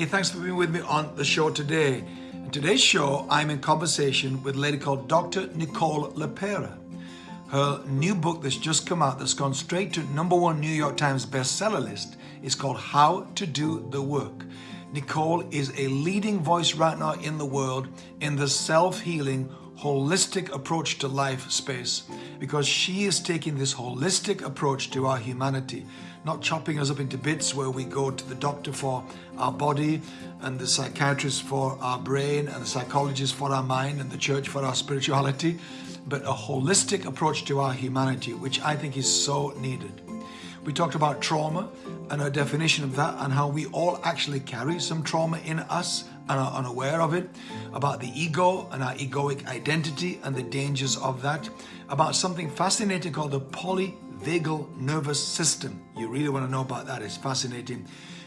Hey, thanks for being with me on the show today. In today's show, I'm in conversation with a lady called Dr. Nicole LePera. Her new book that's just come out that's gone straight to number one New York Times bestseller list is called How to Do the Work. Nicole is a leading voice right now in the world in the self-healing holistic approach to life space because she is taking this holistic approach to our humanity, not chopping us up into bits where we go to the doctor for our body and the psychiatrist for our brain and the psychologist for our mind and the church for our spirituality, but a holistic approach to our humanity, which I think is so needed. We talked about trauma and a definition of that and how we all actually carry some trauma in us are unaware of it, about the ego and our egoic identity and the dangers of that, about something fascinating called the polyvagal nervous system. You really want to know about that, it's fascinating.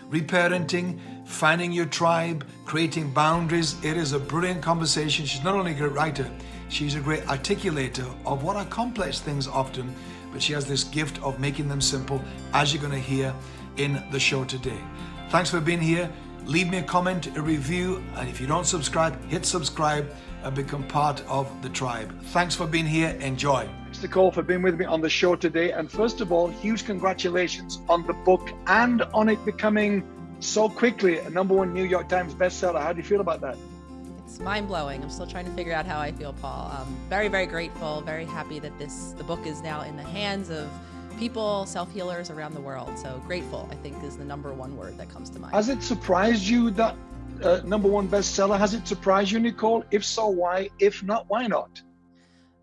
Reparenting, finding your tribe, creating boundaries. It is a brilliant conversation. She's not only a great writer, she's a great articulator of what are complex things often, but she has this gift of making them simple, as you're going to hear in the show today. Thanks for being here leave me a comment, a review, and if you don't subscribe, hit subscribe and become part of the tribe. Thanks for being here. Enjoy. Thanks, Nicole, for being with me on the show today. And first of all, huge congratulations on the book and on it becoming so quickly a number one New York Times bestseller. How do you feel about that? It's mind blowing. I'm still trying to figure out how I feel, Paul. I'm very, very grateful, very happy that this the book is now in the hands of people, self-healers around the world. So grateful, I think, is the number one word that comes to mind. Has it surprised you that uh, number one bestseller? Has it surprised you, Nicole? If so, why? If not, why not?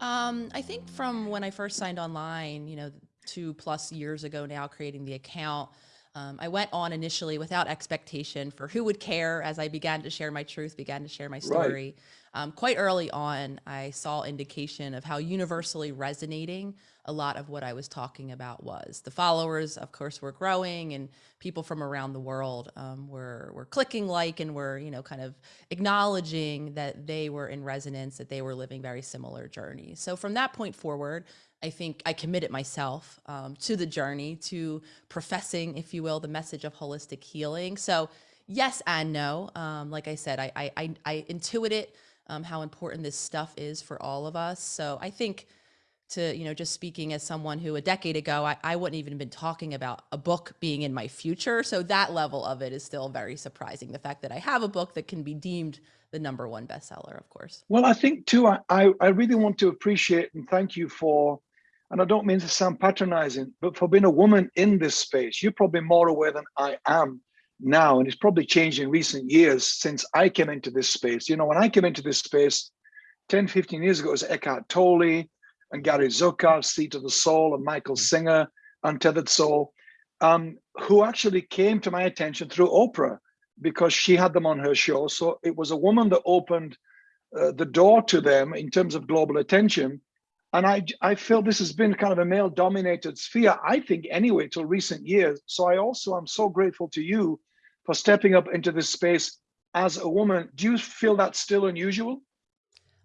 Um, I think from when I first signed online, you know, two plus years ago now, creating the account, um, I went on initially without expectation for who would care as I began to share my truth, began to share my story. Right. Um, quite early on, I saw indication of how universally resonating a lot of what I was talking about was. The followers, of course, were growing and people from around the world um, were, were clicking like and were, you know, kind of acknowledging that they were in resonance, that they were living very similar journeys. So from that point forward, I think I committed myself um, to the journey, to professing, if you will, the message of holistic healing. So yes and no. Um, like I said, I, I, I, I intuited um, how important this stuff is for all of us. So I think to, you know, just speaking as someone who a decade ago, I, I wouldn't even have been talking about a book being in my future. So that level of it is still very surprising. The fact that I have a book that can be deemed the number one bestseller, of course. Well, I think too, I, I really want to appreciate and thank you for, and I don't mean to sound patronizing, but for being a woman in this space. You're probably more aware than I am now, and it's probably changed in recent years since I came into this space. You know, when I came into this space 10, 15 years ago, it was Eckhart Tolle and Gary Zukav, Seat of the Soul, and Michael Singer, Untethered Soul, um, who actually came to my attention through Oprah because she had them on her show. So it was a woman that opened uh, the door to them in terms of global attention. And I, I feel this has been kind of a male dominated sphere, I think anyway, till recent years. So I also am so grateful to you for stepping up into this space as a woman. Do you feel that's still unusual?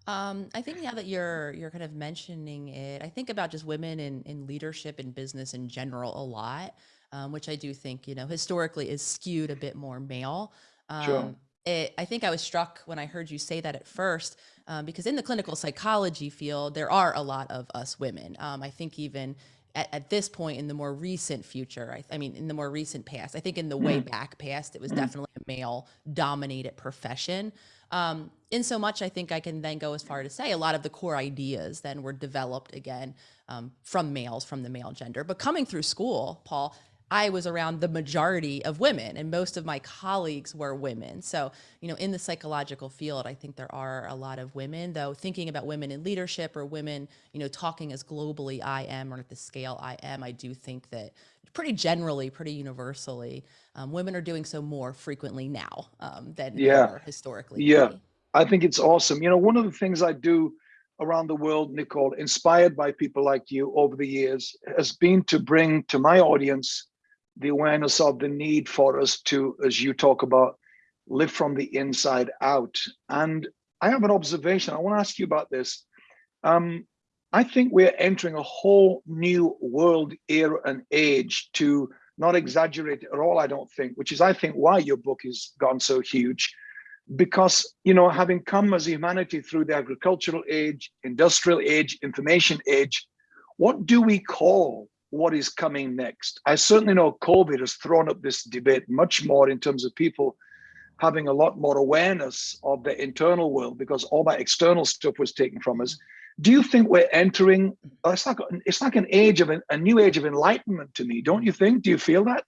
Um, I think now that you're you're kind of mentioning it, I think about just women in in leadership and business in general a lot, um, which I do think you know historically is skewed a bit more male. Um, sure. It, I think I was struck when I heard you say that at first, um, because in the clinical psychology field, there are a lot of us women. Um, I think even at, at, this point in the more recent future, I, I, mean, in the more recent past, I think in the way mm-hmm. back past, it was mm-hmm. definitely a male dominated profession. Um, in so much, I think I can then go as far to say a lot of the core ideas then were developed again um, from males, from the male gender. But coming through school, Paul, I was around the majority of women and most of my colleagues were women. So, you know, in the psychological field, I think there are a lot of women, though thinking about women in leadership or women, you know, talking as globally I am or at the scale I am, I do think that pretty generally, pretty universally, um, women are doing so more frequently now um, than yeah. historically. Yeah, I think it's awesome. You know, one of the things I do around the world, Nicole, inspired by people like you over the years, has been to bring to my audience the awareness of the need for us to, as you talk about, live from the inside out. And I have an observation. I want to ask you about this. Um, I think we're entering a whole new world era and age to not exaggerate at all, I don't think, which is, I think, why your book has gone so huge. Because, you know, having come as humanity through the agricultural age, industrial age, information age, what do we call what is coming next? I certainly know COVID has thrown up this debate much more in terms of people having a lot more awareness of the internal world because all that external stuff was taken from us. Do you think we're entering? It's like it's like an age of a new age of enlightenment to me. Don't you think? Do you feel that?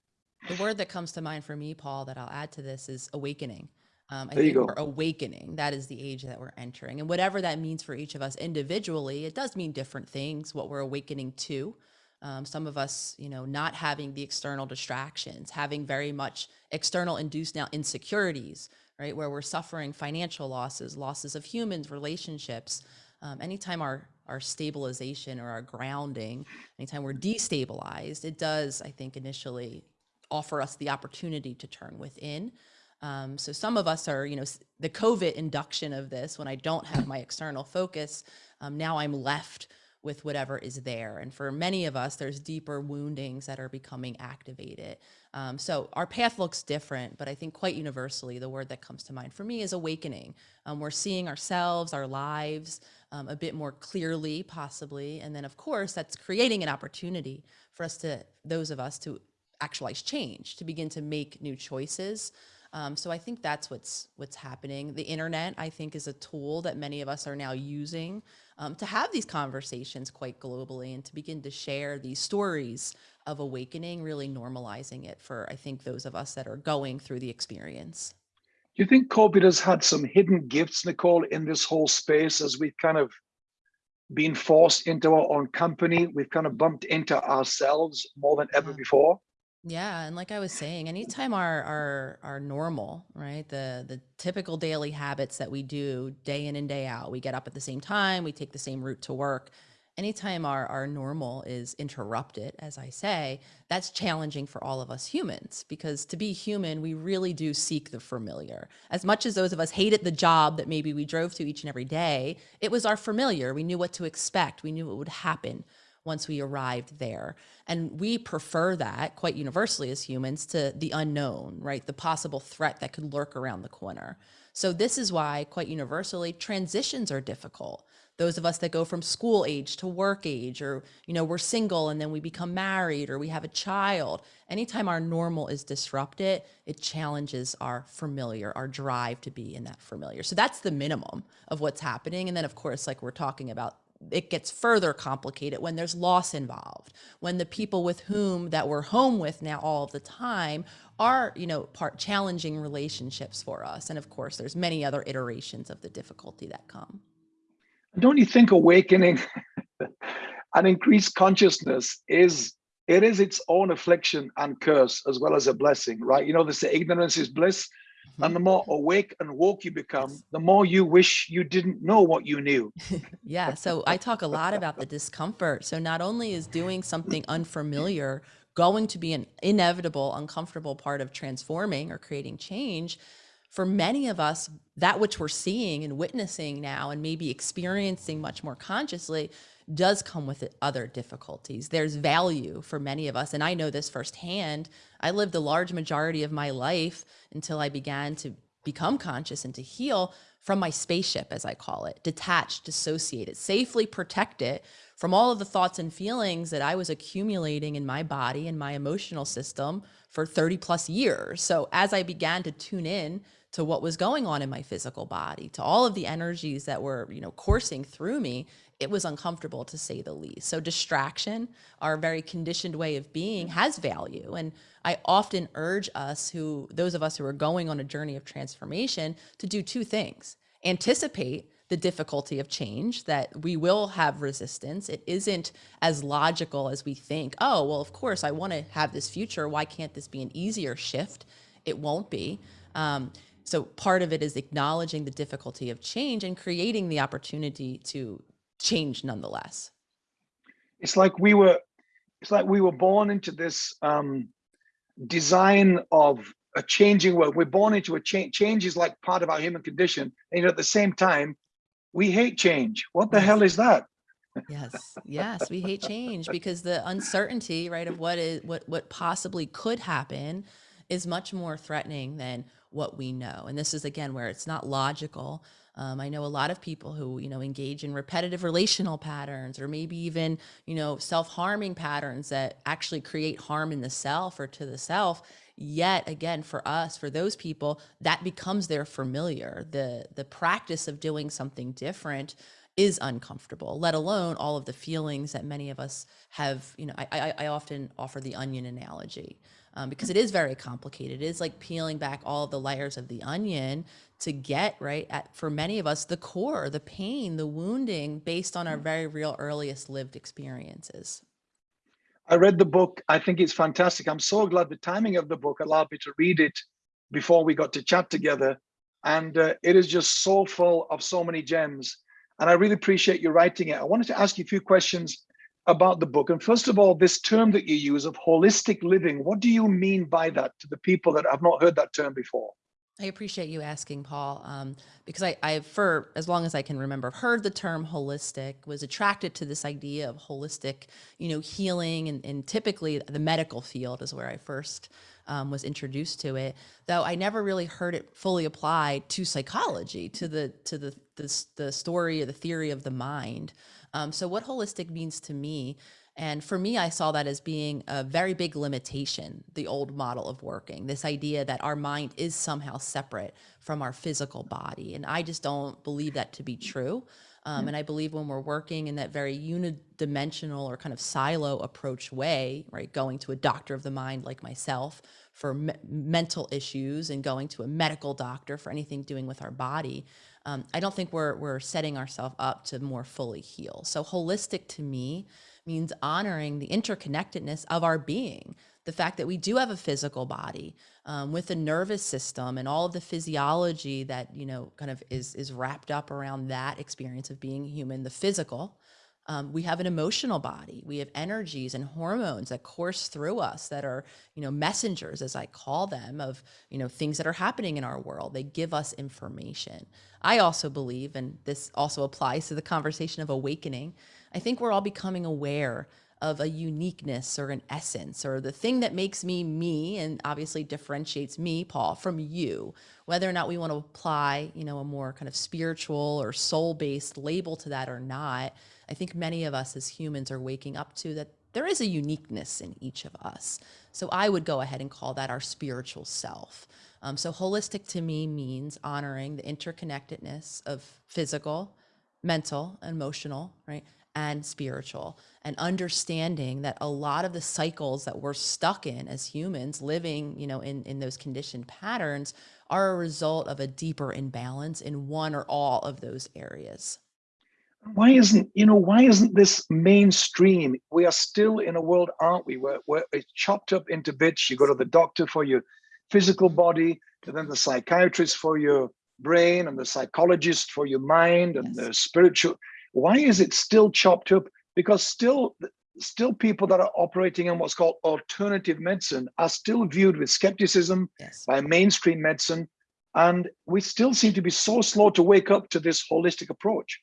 The word that comes to mind for me, Paul, that I'll add to this is awakening. Um, I there think you go. we're awakening. That is the age that we're entering. And whatever that means for each of us individually, it does mean different things, what we're awakening to. Um, some of us, you know, not having the external distractions, having very much external induced now insecurities, right? Where we're suffering financial losses, losses of humans, relationships. Um, anytime our, our stabilization or our grounding, anytime we're destabilized, it does, I think, initially offer us the opportunity to turn within. Um, so some of us are, you know, the COVID induction of this, when I don't have my external focus, um, now I'm left with whatever is there. And for many of us, there's deeper woundings that are becoming activated. Um, so our path looks different, but I think quite universally, the word that comes to mind for me is awakening. Um, we're seeing ourselves, our lives um, a bit more clearly, possibly. And then, of course, that's creating an opportunity for us to, those of us, to actualize change, to begin to make new choices. Um, so I think that's what's what's happening. The internet, I think, is a tool that many of us are now using um, to have these conversations quite globally and to begin to share these stories of awakening, really normalizing it for I think those of us that are going through the experience. Do you think COVID has had some hidden gifts, Nicole, in this whole space as we've kind of been forced into our own company? We've kind of bumped into ourselves more than ever Yeah. before. Yeah, and like I was saying, anytime our our our normal, right? The the typical daily habits that we do day in and day out, we get up at the same time, we take the same route to work. Anytime our our normal is interrupted, as I say, that's challenging for all of us humans because to be human, we really do seek the familiar. As much as those of us hated the job that maybe we drove to each and every day, it was our familiar. We knew what to expect. We knew what would happen once we arrived there. And we prefer that quite universally as humans to the unknown, right? The possible threat that could lurk around the corner. So this is why quite universally transitions are difficult. Those of us that go from school age to work age, or, you know, we're single and then we become married or we have a child. Anytime our normal is disrupted, it challenges our familiar, our drive to be in that familiar. So that's the minimum of what's happening. And then of course, like we're talking about it gets further complicated when there's loss involved when the mm-hmm. people with whom that we're home with now all of the time are you know part challenging relationships for us and of course there's many other iterations of the difficulty that come Don't you think awakening an increased consciousness is it is its own affliction and curse as well as a blessing, right? You know, they say ignorance is bliss. And the mm-hmm. more awake and woke you become, the more you wish you didn't know what you knew. yeah so i talk a lot about the discomfort. So not only is doing something unfamiliar going to be an inevitable uncomfortable part of transforming or creating change for many of us that which we're seeing and witnessing now and maybe experiencing much more consciously does come with other difficulties. There's value for many of us. And I know this firsthand. I lived the large majority of my life until I began to become conscious and to heal from my spaceship, as I call it, detached, dissociated, safely protected from all of the thoughts and feelings that I was accumulating in my body and my emotional system for 30 plus years. So as I began to tune in to what was going on in my physical body, to all of the energies that were, you know, coursing through me, it was uncomfortable to say the least. So distraction, our very conditioned way of being has value. And I often urge us who, those of us who are going on a journey of transformation to do two things. Anticipate the difficulty of change that we will have resistance. It isn't as logical as we think. Oh, well, of course I want to have this future. Why can't this be an easier shift? It won't be. Um, so part of it is acknowledging the difficulty of change and creating the opportunity to change nonetheless. It's like we were, it's like we were born into this um, design of a changing world. We're born into a change. Change is like part of our human condition. And at the same time, we hate change. What the Yes. hell is that? Yes, yes, we hate change because the uncertainty, right, of what is what what possibly could happen is much more threatening than what we know. And this is again where it's not logical. Um, I know a lot of people who, you know, engage in repetitive relational patterns or maybe even, you know, self-harming patterns that actually create harm in the self or to the self. Yet again, for us, for those people, that becomes their familiar. The the practice of doing something different is uncomfortable, let alone all of the feelings that many of us have. You know, I, I, I often offer the onion analogy um, because it is very complicated. It is like peeling back all the layers of the onion to get right at, for many of us, the core, the pain, the wounding based on our very real earliest lived experiences. I read the book. I think it's fantastic. I'm so glad the timing of the book allowed me to read it before we got to chat together. And uh, it is just so full of so many gems and I really appreciate you writing it. I wanted to ask you a few questions about the book. And first of all, this term that you use of holistic living, what do you mean by that to the people that have not heard that term before? I appreciate you asking, Paul, um, because I, I, for as long as I can remember, heard the term holistic, was attracted to this idea of holistic, you know, healing, and, and typically the medical field is where I first um, was introduced to it. Though I never really heard it fully applied to psychology, to the to the the, the story or the theory of the mind. Um, so what holistic means to me and for me, I saw that as being a very big limitation, the old model of working, this idea that our mind is somehow separate from our physical body. And I just don't believe that to be true. Um, and I believe when we're working in that very unidimensional or kind of silo approach way, right, going to a doctor of the mind like myself for me mental issues and going to a medical doctor for anything doing with our body, um, I don't think we're, we're setting ourselves up to more fully heal. So holistic to me means honoring the interconnectedness of our being, the fact that we do have a physical body um, with a nervous system and all of the physiology that, you know, kind of is, is wrapped up around that experience of being human, the physical, um, we have an emotional body. We have energies and hormones that course through us that are, you know, messengers, as I call them, of, you know, things that are happening in our world. They give us information. I also believe, and this also applies to the conversation of awakening, I think we're all becoming aware of a uniqueness or an essence or the thing that makes me me and obviously differentiates me paul from you whether or not we want to apply you know a more kind of spiritual or soul based label to that or not I think many of us as humans are waking up to that there is a uniqueness in each of us. So I would go ahead and call that our spiritual self. Um, so holistic to me means honoring the interconnectedness of physical, mental, emotional, right? And spiritual, and understanding that a lot of the cycles that we're stuck in as humans living, you know, in, in those conditioned patterns are a result of a deeper imbalance in one or all of those areas why isn't you know why isn't this mainstream? We are still in a world aren't we where, where it's chopped up into bits. You go to the doctor for your physical body and then the psychiatrist for your brain and the psychologist for your mind and yes. the spiritual. Why is it still chopped up? Because still still people that are operating in what's called alternative medicine are still viewed with skepticism yes. by mainstream medicine and we still seem to be so slow to wake up to this holistic approach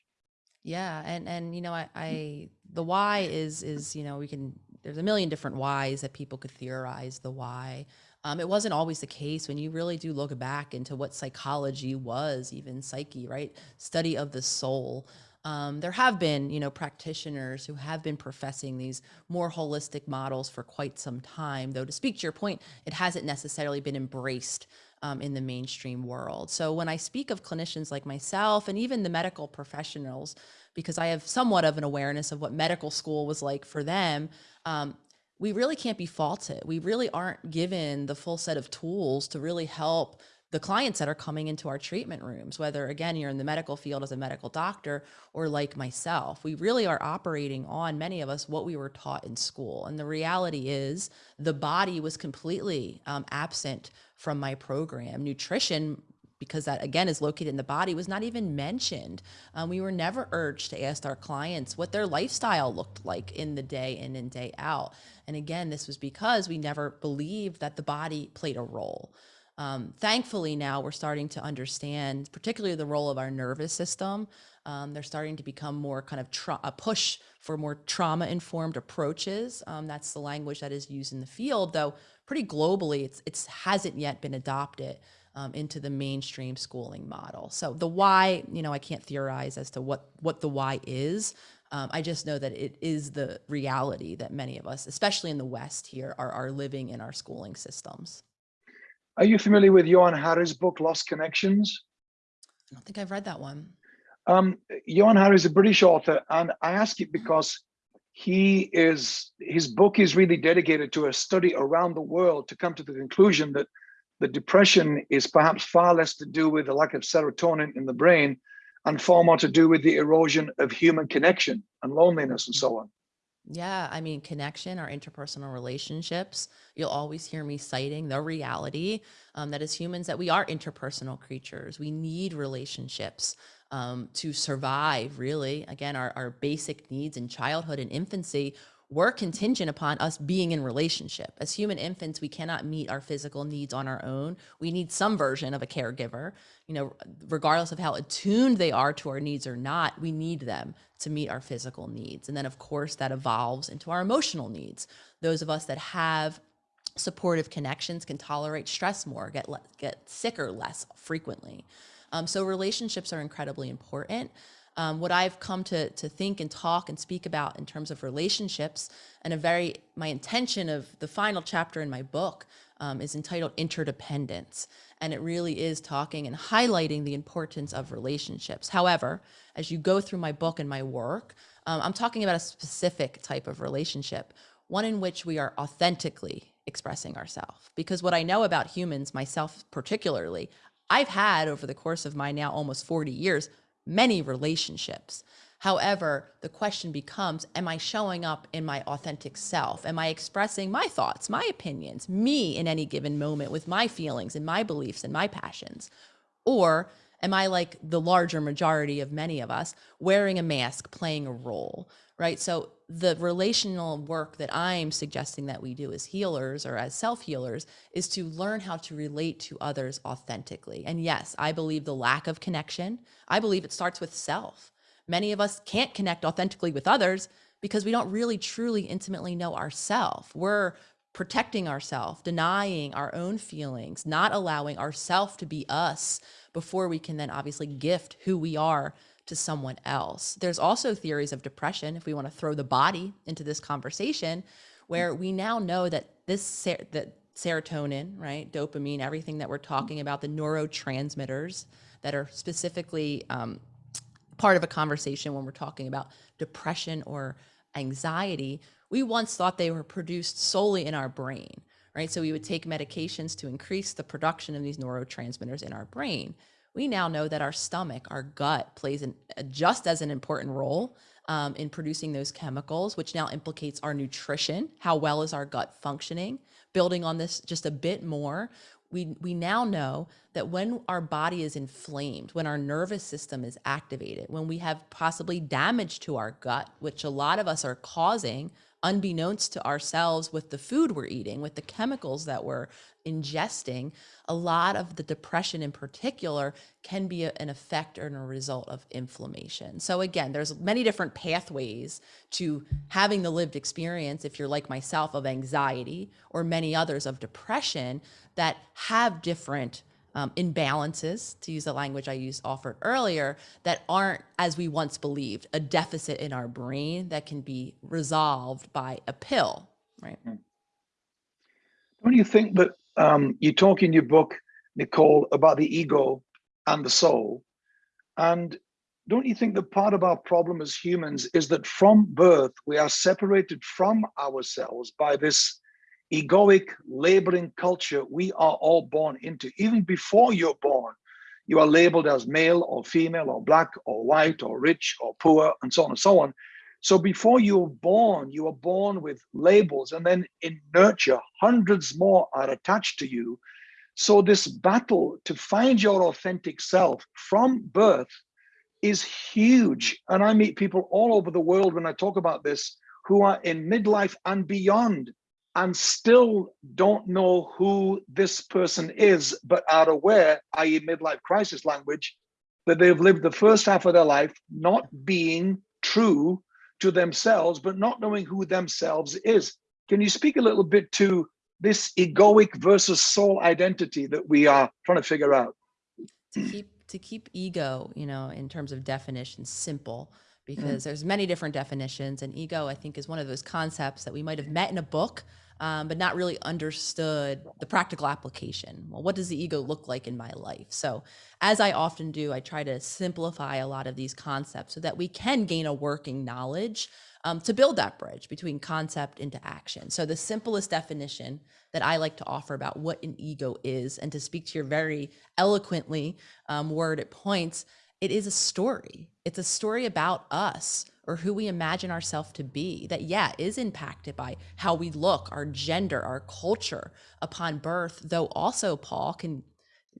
yeah, and and you know, I, I the why is is you know we can there's a million different whys that people could theorize the why. Um, it wasn't always the case when you really do look back into what psychology was, even psyche, right? Study of the soul. Um, there have been, you know, practitioners who have been professing these more holistic models for quite some time, though to speak to your point, it hasn't necessarily been embraced um, in the mainstream world. So when I speak of clinicians like myself and even the medical professionals, because I have somewhat of an awareness of what medical school was like for them, um, we really can't be faulted. We really aren't given the full set of tools to really help the clients that are coming into our treatment rooms, whether again, you're in the medical field as a medical doctor or like myself, we really are operating on many of us what we were taught in school. And the reality is the body was completely um, absent from my program. Nutrition because that again is located in the body was not even mentioned. Um, we were never urged to ask our clients what their lifestyle looked like in the day in and day out. And again, this was because we never believed that the body played a role. Um, thankfully, now we're starting to understand, particularly the role of our nervous system. Um, they're starting to become more kind of a push for more trauma informed approaches. Um, that's the language that is used in the field, though pretty globally, it's it's hasn't yet been adopted um, into the mainstream schooling model. So the why, you know, I can't theorize as to what what the why is. Um, I just know that it is the reality that many of us, especially in the West here, are, are living in our schooling systems. Are you familiar with Johann Hari's book, Lost Connections? I don't think I've read that one. Um, Johann Hari is a British author, and I ask it because he is his book is really dedicated to a study around the world to come to the conclusion that the depression is perhaps far less to do with the lack of serotonin in the brain and far more to do with the erosion of human connection and loneliness and so on. Yeah, I mean, connection, our interpersonal relationships. You'll always hear me citing the reality um, that as humans, that we are interpersonal creatures. We need relationships um, to survive. Really, again, our our basic needs in childhood and infancy were contingent upon us being in relationship. As human infants, we cannot meet our physical needs on our own. We need some version of a caregiver. You know, regardless of how attuned they are to our needs or not, we need them to meet our physical needs. And then, of course, that evolves into our emotional needs. Those of us that have supportive connections can tolerate stress more, get get sicker less frequently. Um, so relationships are incredibly important. Um, what I've come to to think and talk and speak about in terms of relationships, and a very my intention of the final chapter in my book um, is entitled Interdependence, and it really is talking and highlighting the importance of relationships. However, as you go through my book and my work, um, I'm talking about a specific type of relationship, one in which we are authentically expressing ourselves. Because what I know about humans, myself particularly, I've had over the course of my now almost 40 years many relationships. However, the question becomes Am I showing up in my authentic self? Am I expressing my thoughts, my opinions, me in any given moment with my feelings and my beliefs and my passions? Or am I like the larger majority of many of us, wearing a mask, playing a role, right? So the relational work that I'm suggesting that we do as healers or as self healers is to learn how to relate to others authentically. And yes, I believe the lack of connection, I believe it starts with self. Many of us can't connect authentically with others because we don't really truly intimately know ourselves. We're protecting ourselves, denying our own feelings, not allowing ourselves to be us before we can then obviously gift who we are to someone else. There's also theories of depression, if we want to throw the body into this conversation, where we now know that this ser- that serotonin, right, dopamine, everything that we're talking about, the neurotransmitters that are specifically um, part of a conversation when we're talking about depression or anxiety, we once thought they were produced solely in our brain, right? So we would take medications to increase the production of these neurotransmitters in our brain. We now know that our stomach, our gut, plays an, just as an important role um, in producing those chemicals, which now implicates our nutrition. How well is our gut functioning? Building on this just a bit more, we, we now know that when our body is inflamed, when our nervous system is activated, when we have possibly damage to our gut, which a lot of us are causing unbeknownst to ourselves with the food we're eating, with the chemicals that we're ingesting, a lot of the depression in particular can be an effect or a result of inflammation. So again, there's many different pathways to having the lived experience, if you're like myself, of anxiety or many others of depression that have different um, imbalances, to use the language I used offered earlier, that aren't as we once believed, a deficit in our brain that can be resolved by a pill, right? Don't you think that um, you talk in your book, Nicole, about the ego and the soul? And don't you think that part of our problem as humans is that from birth, we are separated from ourselves by this egoic labeling culture we are all born into. Even before you're born, you are labeled as male or female or black or white or rich or poor and so on and so on. So before you're born, you are born with labels and then in nurture, hundreds more are attached to you. So this battle to find your authentic self from birth is huge. And I meet people all over the world when I talk about this who are in midlife and beyond and still don't know who this person is, but are aware, i.e., midlife crisis language, that they've lived the first half of their life not being true to themselves, but not knowing who themselves is. Can you speak a little bit to this egoic versus soul identity that we are trying to figure out? To keep to keep ego, you know, in terms of definition, simple, because mm. there's many different definitions, and ego, I think, is one of those concepts that we might have met in a book, um, but not really understood the practical application. Well, what does the ego look like in my life? So, as I often do, I try to simplify a lot of these concepts so that we can gain a working knowledge um, to build that bridge between concept into action. So, the simplest definition that I like to offer about what an ego is, and to speak to your very eloquently um, worded points, it is a story. It's a story about us or who we imagine ourselves to be that yeah is impacted by how we look our gender our culture upon birth though also paul can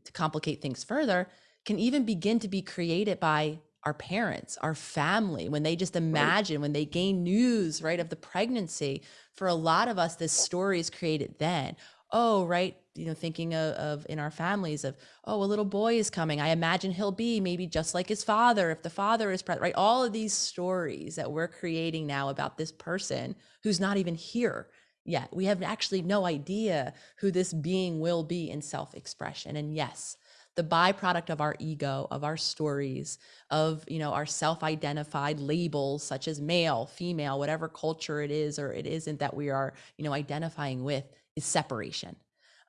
to complicate things further can even begin to be created by our parents our family when they just imagine right. when they gain news right of the pregnancy for a lot of us this story is created then oh right you know thinking of, of, in our families of oh a little boy is coming. I imagine he'll be maybe just like his father if the father is present right? All of these stories that we're creating now about this person who's not even here yet. We have actually no idea who this being will be in self-expression. And yes the byproduct of our ego of our stories of you know our self-identified labels such as male female whatever culture it is or it isn't that we are you know identifying with is separation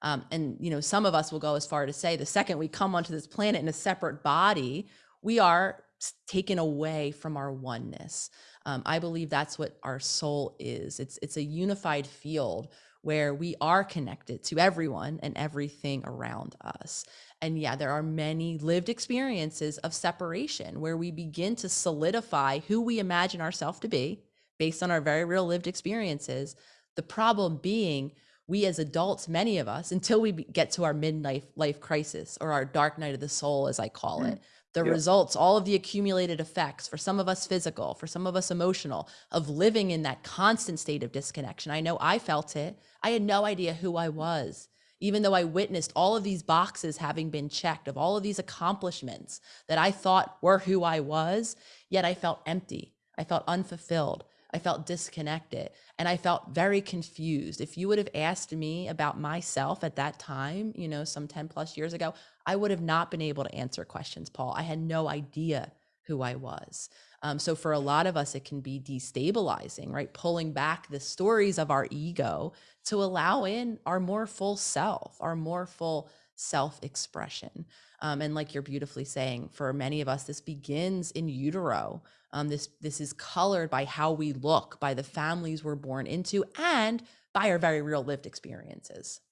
um, and you know, some of us will go as far to say the second we come onto this planet in a separate body, we are taken away from our oneness. Um, I believe that's what our soul is. It's it's a unified field where we are connected to everyone and everything around us. And yeah, there are many lived experiences of separation where we begin to solidify who we imagine ourselves to be based on our very real lived experiences. The problem being we as adults, many of us, until we get to our midlife life crisis or our dark night of the soul, as I call mm. it, the yeah. results, all of the accumulated effects, for some of us physical, for some of us emotional, of living in that constant state of disconnection. I know I felt it. I had no idea who I was, even though I witnessed all of these boxes having been checked of all of these accomplishments that I thought were who I was, yet I felt empty. I felt unfulfilled. I felt disconnected and I felt very confused. If you would have asked me about myself at that time, you know, some 10 plus years ago, I would have not been able to answer questions, Paul. I had no idea who I was. Um, so for a lot of us, it can be destabilizing, right? Pulling back the stories of our ego to allow in our more full self, our more full self expression. Um, and like you're beautifully saying, for many of us, this begins in utero. Um, this this is colored by how we look, by the families we're born into, and by our very real lived experiences.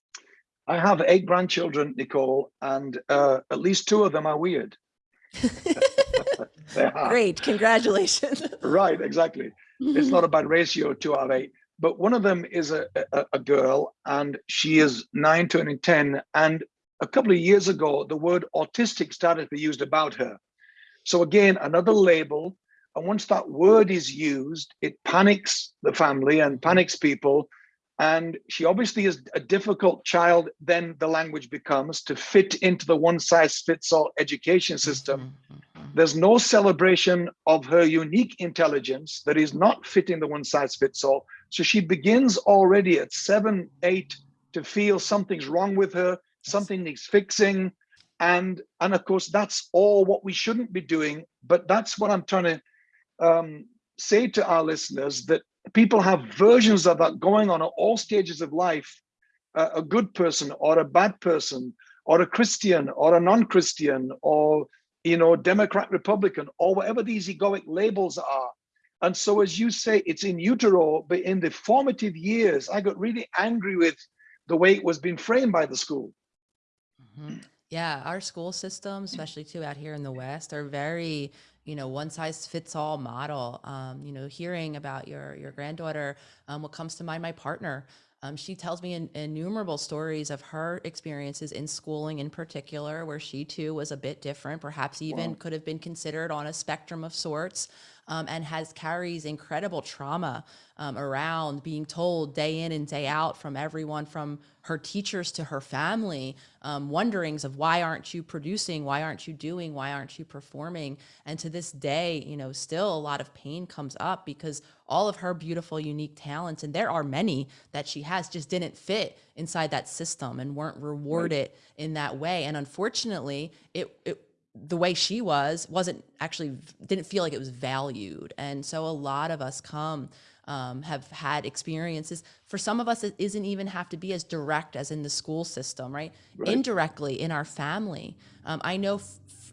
I have eight grandchildren, Nicole, and uh, at least two of them are weird. are. Great, congratulations. right, exactly. It's not a bad ratio, two out of eight. But one of them is a, a, a girl, and she is nine, turning 10. And a couple of years ago, the word autistic started to be used about her. So again, another label and once that word is used, it panics the family and panics people. And she obviously is a difficult child, then the language becomes to fit into the one size fits all education system. Mm-hmm. There's no celebration of her unique intelligence that is not fitting the one size fits all. So she begins already at seven, eight to feel something's wrong with her, something needs fixing. And, and of course, that's all what we shouldn't be doing. But that's what I'm trying to um, say to our listeners that people have versions of that going on at all stages of life uh, a good person or a bad person or a christian or a non-christian or you know democrat republican or whatever these egoic labels are and so as you say it's in utero but in the formative years i got really angry with the way it was being framed by the school mm -hmm. yeah our school system especially too out here in the west are very you know one size fits all model um, you know hearing about your your granddaughter um, what comes to mind my partner um, she tells me in, innumerable stories of her experiences in schooling in particular where she too was a bit different perhaps even wow. could have been considered on a spectrum of sorts um, and has carries incredible trauma um, around being told day in and day out from everyone from her teachers to her family um, wonderings of why aren't you producing? Why aren't you doing? Why aren't you performing? And to this day you know still a lot of pain comes up because all of her beautiful unique talents and there are many that she has just didn't fit inside that system and weren't rewarded right. in that way. And unfortunately it, it the way she was wasn't actually didn't feel like it was valued. And so a lot of us come um, have had experiences. For some of us it isn't even have to be as direct as in the school system right, right. indirectly in our family. Um, i know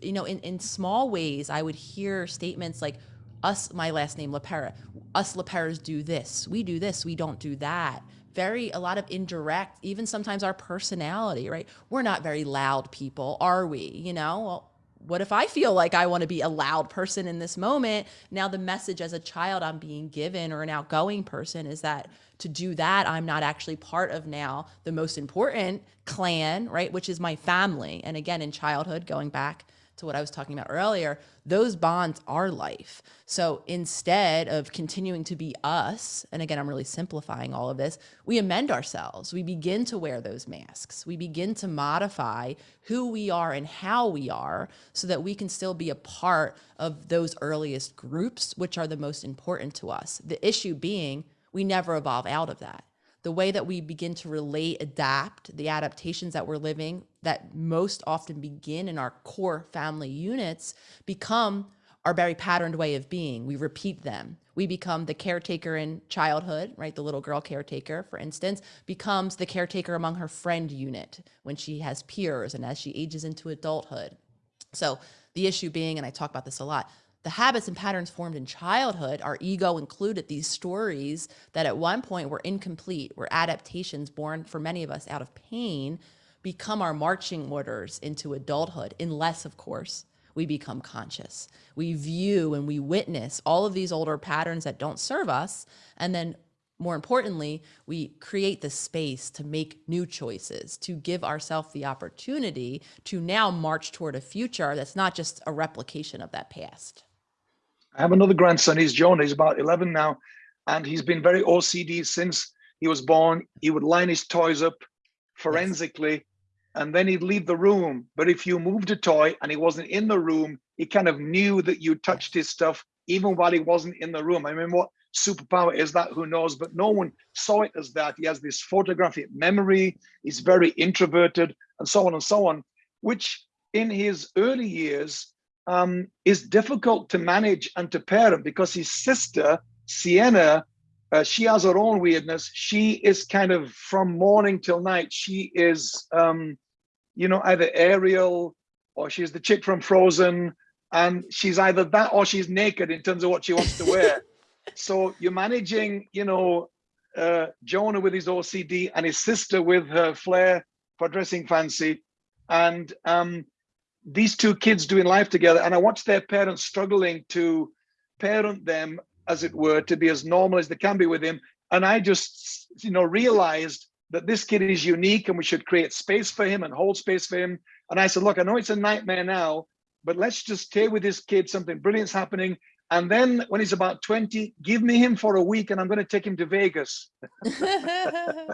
you know in, in small ways i would hear statements like us my last name LePera us LePeras do this. We do this. We don't do that. Very a lot of indirect even sometimes our personality right? We're not very loud people are we? You know? Well what if I feel like I want to be a loud person in this moment? Now, the message as a child I'm being given or an outgoing person is that to do that, I'm not actually part of now the most important clan, right? Which is my family. And again, in childhood, going back to what I was talking about earlier, those bonds are life. So instead of continuing to be us, and again, I'm really simplifying all of this, we amend ourselves. We begin to wear those masks. We begin to modify who we are and how we are so that we can still be a part of those earliest groups, which are the most important to us. The issue being, we never evolve out of that the way that we begin to relate, adapt, the adaptations that we're living that most often begin in our core family units become our very patterned way of being. We repeat them. We become the caretaker in childhood, right? The little girl caretaker, for instance, becomes the caretaker among her friend unit when she has peers and as she ages into adulthood. So the issue being, and I talk about this a lot, the habits and patterns formed in childhood, our ego included these stories that at one point were incomplete, were adaptations born for many of us out of pain, become our marching orders into adulthood, unless, of course, we become conscious. We view and we witness all of these older patterns that don't serve us. And then, more importantly, we create the space to make new choices, to give ourselves the opportunity to now march toward a future that's not just a replication of that past. I have another grandson. He's John. He's about 11 now. And he's been very OCD since he was born. He would line his toys up forensically and then he'd leave the room. But if you moved a toy and he wasn't in the room, he kind of knew that you touched his stuff even while he wasn't in the room. I mean, what superpower is that? Who knows? But no one saw it as that. He has this photographic memory. He's very introverted and so on and so on, which in his early years, um, is difficult to manage and to parent because his sister, Sienna, uh, she has her own weirdness. She is kind of from morning till night. She is, um, you know, either Ariel or she's the chick from Frozen. And she's either that or she's naked in terms of what she wants to wear. so you're managing, you know, uh, Jonah with his OCD and his sister with her flair for dressing fancy. And um, these two kids doing life together and I watched their parents struggling to parent them, as it were, to be as normal as they can be with him. And I just, you know, realized that this kid is unique and we should create space for him and hold space for him. And I said, look, I know it's a nightmare now, but let's just stay with this kid. Something brilliant's happening. And then when he's about 20, give me him for a week and I'm going to take him to Vegas. I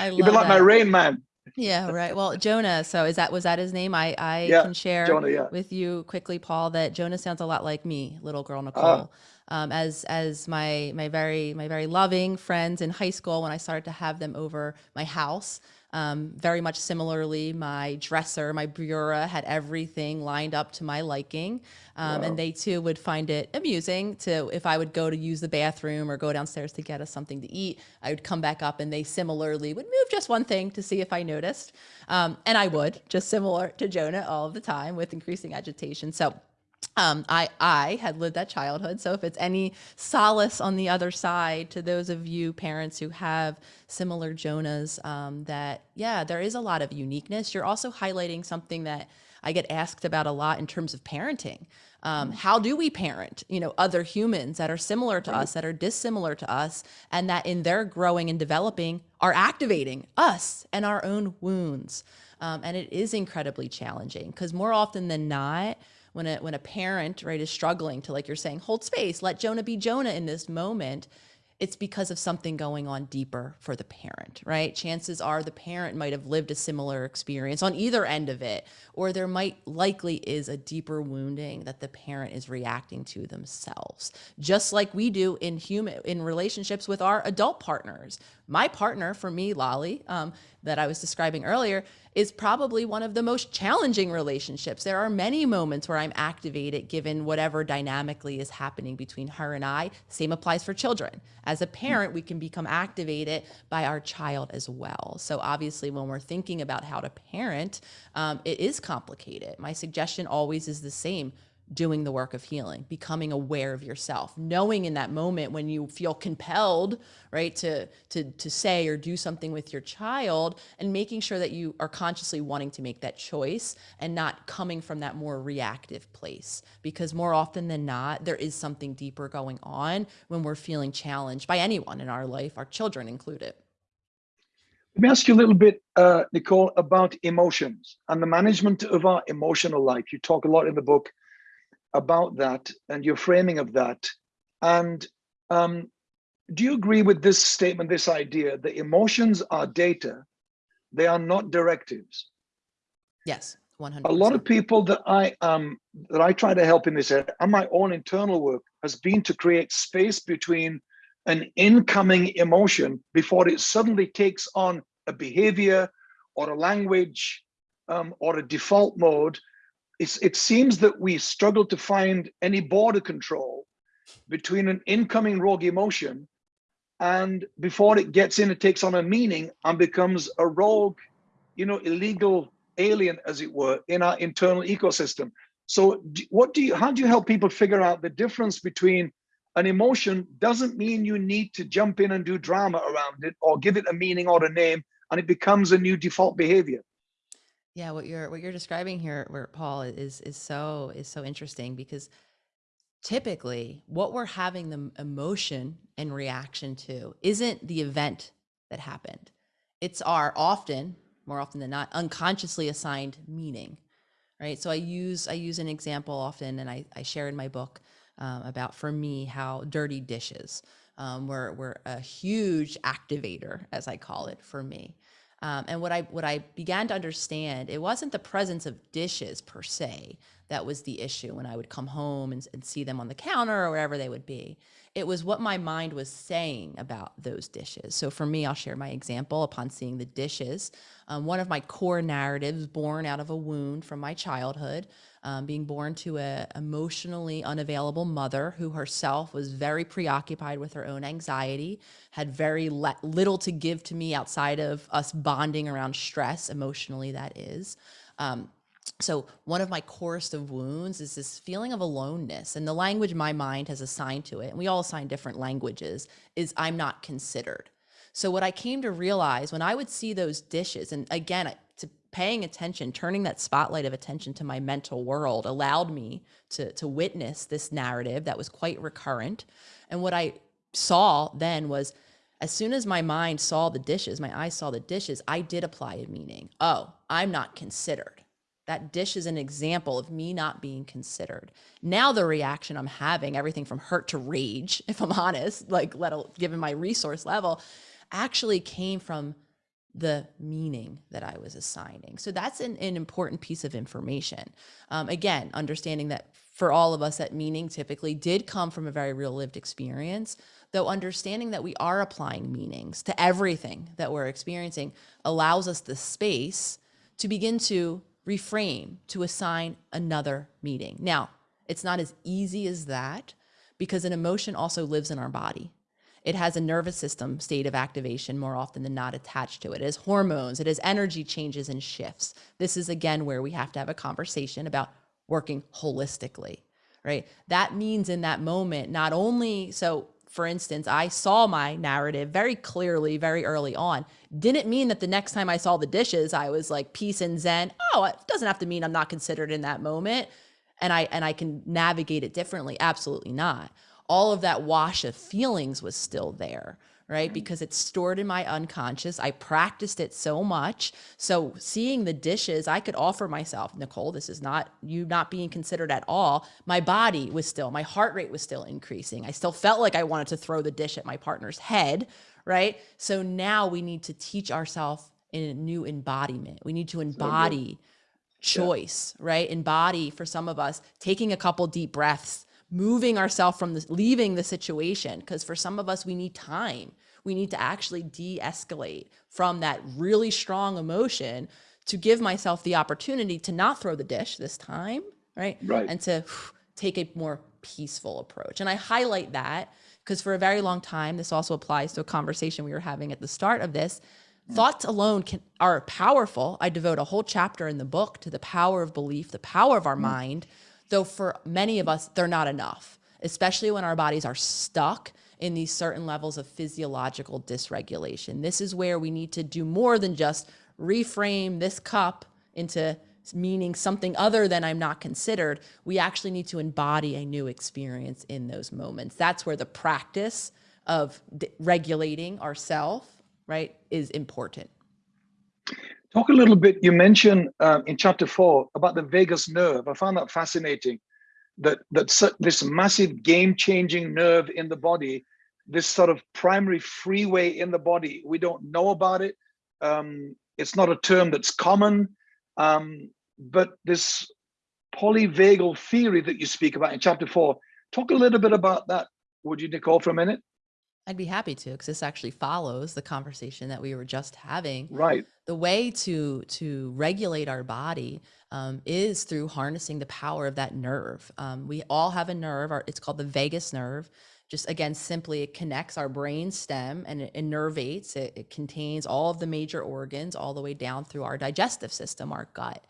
You'd be like that. my rain man yeah, right. Well, Jonah. So is that was that his name? I I yeah, can share Jonah, yeah. with you quickly, Paul, that Jonah sounds a lot like me, little girl ah. Nicole. Uh, um, as as my my very my very loving friends in high school when I started to have them over my house. Um, very much similarly, my dresser, my bureau had everything lined up to my liking. Um, wow. And they too would find it amusing to, if I would go to use the bathroom or go downstairs to get us something to eat, I would come back up and they similarly would move just one thing to see if I noticed. Um, and I would, just similar to Jonah all of the time with increasing agitation. So um, I, I had lived that childhood. So if it's any solace on the other side to those of you parents who have similar Jonahs, um, that yeah, there is a lot of uniqueness. You're also highlighting something that I get asked about a lot in terms of parenting. Um, mm. how do we parent, you know, other humans that are similar to us, that are dissimilar to us, and that in their growing and developing are activating us and our own wounds. Um, and it is incredibly challenging because more often than not, when a when a parent right is struggling to like you're saying hold space let jonah be jonah in this moment it's because of something going on deeper for the parent, right? Chances are the parent might have lived a similar experience on either end of it, or there might likely is a deeper wounding that the parent is reacting to themselves, just like we do in human in relationships with our adult partners. My partner, for me, Lolly, um, that I was describing earlier, is probably one of the most challenging relationships. There are many moments where I'm activated given whatever dynamically is happening between her and I. Same applies for children. As a parent, we can become activated by our child as well. So obviously when we're thinking about how to parent, um, it is complicated. My suggestion always is the same doing the work of healing, becoming aware of yourself, knowing in that moment when you feel compelled, right, to, to, to say or do something with your child and making sure that you are consciously wanting to make that choice and not coming from that more reactive place. Because more often than not, there is something deeper going on when we're feeling challenged by anyone in our life, our children included. Let me ask you a little bit, uh, Nicole, about emotions and the management of our emotional life. You talk a lot in the book about that and your framing of that. And um, do you agree with this statement, this idea that emotions are data, they are not directives? Yes, 100 A lot of people that I um that I try to help in this area and my own internal work has been to create space between an incoming emotion before it suddenly takes on a behavior or a language um, or a default mode it seems that we struggle to find any border control between an incoming rogue emotion and before it gets in, it takes on a meaning and becomes a rogue, you know, illegal alien, as it were, in our internal ecosystem. So what do you, how do you help people figure out the difference between an emotion doesn't mean you need to jump in and do drama around it or give it a meaning or a name and it becomes a new default behavior? Yeah, what you're what you're describing here, Paul is is so is so interesting because typically what we're having the emotion and reaction to isn't the event that happened. It's our often, more often than not, unconsciously assigned meaning, right? So I use I use an example often, and I I share in my book um, about for me how dirty dishes um, were were a huge activator, as I call it, for me. Um, and what I what I began to understand, it wasn't the presence of dishes per se that was the issue when I would come home and, and see them on the counter or wherever they would be. It was what my mind was saying about those dishes. So for me, I'll share my example upon seeing the dishes. Um, one of my core narratives born out of a wound from my childhood um, being born to a emotionally unavailable mother who herself was very preoccupied with her own anxiety, had very little to give to me outside of us bonding around stress, emotionally that is. Um, so one of my corest of wounds is this feeling of aloneness and the language my mind has assigned to it, and we all assign different languages, is I'm not considered. So what I came to realize when I would see those dishes, and again, to paying attention, turning that spotlight of attention to my mental world allowed me to, to witness this narrative that was quite recurrent. And what I saw then was as soon as my mind saw the dishes, my eyes saw the dishes, I did apply a meaning. Oh, I'm not considered. That dish is an example of me not being considered. Now the reaction I'm having, everything from hurt to rage, if I'm honest, like let given my resource level, actually came from the meaning that I was assigning. So that's an, an important piece of information. Um, again, understanding that for all of us, that meaning typically did come from a very real lived experience, though understanding that we are applying meanings to everything that we're experiencing allows us the space to begin to reframe, to assign another meaning. Now, it's not as easy as that because an emotion also lives in our body. It has a nervous system state of activation more often than not attached to it. It has hormones, it has energy changes and shifts. This is again where we have to have a conversation about working holistically, right? That means in that moment, not only, so for instance, I saw my narrative very clearly, very early on. Didn't mean that the next time I saw the dishes, I was like peace and zen. Oh, it doesn't have to mean I'm not considered in that moment and I and I can navigate it differently. Absolutely not all of that wash of feelings was still there, right? Mm-hmm. Because it's stored in my unconscious. I practiced it so much. So seeing the dishes, I could offer myself, Nicole, this is not you not being considered at all. My body was still, my heart rate was still increasing. I still felt like I wanted to throw the dish at my partner's head, right? So now we need to teach ourselves in a new embodiment. We need to embody choice, yeah. right? Embody for some of us taking a couple deep breaths moving ourselves from this, leaving the situation. Because for some of us, we need time. We need to actually de escalate from that really strong emotion to give myself the opportunity to not throw the dish this time, right? Right. And to take a more peaceful approach. And I highlight that because for a very long time, this also applies to a conversation we were having at the start of this. Mm. Thoughts alone can, are powerful. I devote a whole chapter in the book to the power of belief, the power of our mm. mind Though for many of us, they're not enough, especially when our bodies are stuck in these certain levels of physiological dysregulation. This is where we need to do more than just reframe this cup into meaning something other than I'm not considered. We actually need to embody a new experience in those moments. That's where the practice of regulating ourself, right, is important. Talk a little bit, you mentioned um, in chapter four about the vagus nerve. I found that fascinating, that, that this massive game-changing nerve in the body, this sort of primary freeway in the body, we don't know about it. Um, it's not a term that's common, um, but this polyvagal theory that you speak about in chapter four, talk a little bit about that, would you, Nicole, for a minute? I'd be happy to, because this actually follows the conversation that we were just having. Right. The way to to regulate our body um, is through harnessing the power of that nerve. Um, we all have a nerve. Our, it's called the vagus nerve. Just again, simply it connects our brain stem and it innervates. It, it contains all of the major organs all the way down through our digestive system, our gut.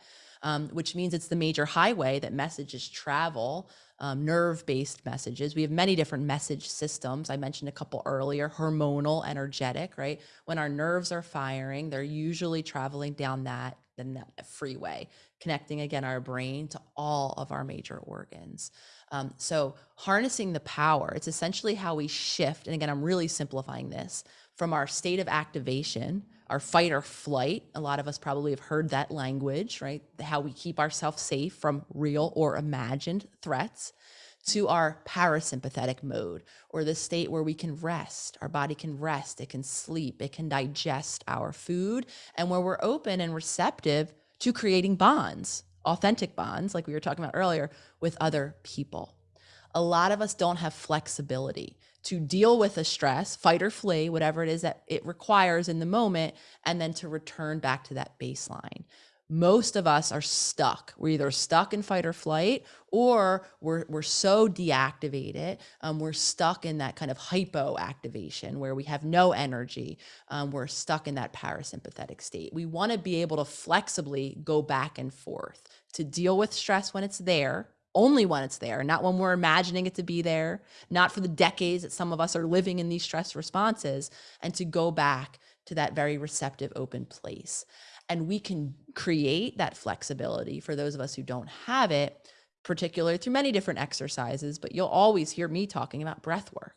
Um, which means it's the major highway that messages travel um, nerve-based messages. We have many different message systems. I mentioned a couple earlier, hormonal, energetic, right? When our nerves are firing, they're usually traveling down that, that freeway, connecting again our brain to all of our major organs. Um, so harnessing the power, it's essentially how we shift. And again, I'm really simplifying this from our state of activation, our fight or flight. A lot of us probably have heard that language, right? How we keep ourselves safe from real or imagined threats to our parasympathetic mode or the state where we can rest. Our body can rest, it can sleep, it can digest our food, and where we're open and receptive to creating bonds, authentic bonds, like we were talking about earlier, with other people. A lot of us don't have flexibility to deal with a stress, fight or flee, whatever it is that it requires in the moment, and then to return back to that baseline. Most of us are stuck. We're either stuck in fight or flight, or we're, we're so deactivated. Um, we're stuck in that kind of hypoactivation where we have no energy. Um, we're stuck in that parasympathetic state. We want to be able to flexibly go back and forth to deal with stress when it's there only when it's there, not when we're imagining it to be there, not for the decades that some of us are living in these stress responses, and to go back to that very receptive, open place. And we can create that flexibility for those of us who don't have it, particularly through many different exercises, but you'll always hear me talking about breath work.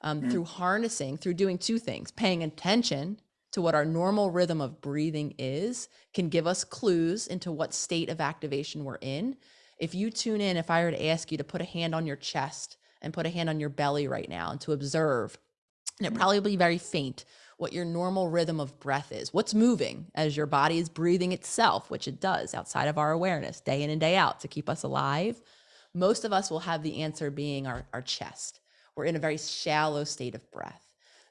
Um, mm. Through harnessing, through doing two things, paying attention to what our normal rhythm of breathing is, can give us clues into what state of activation we're in if you tune in, if I were to ask you to put a hand on your chest and put a hand on your belly right now and to observe, and it mm. probably be very faint, what your normal rhythm of breath is. What's moving as your body is breathing itself, which it does outside of our awareness, day in and day out to keep us alive. Most of us will have the answer being our, our chest. We're in a very shallow state of breath.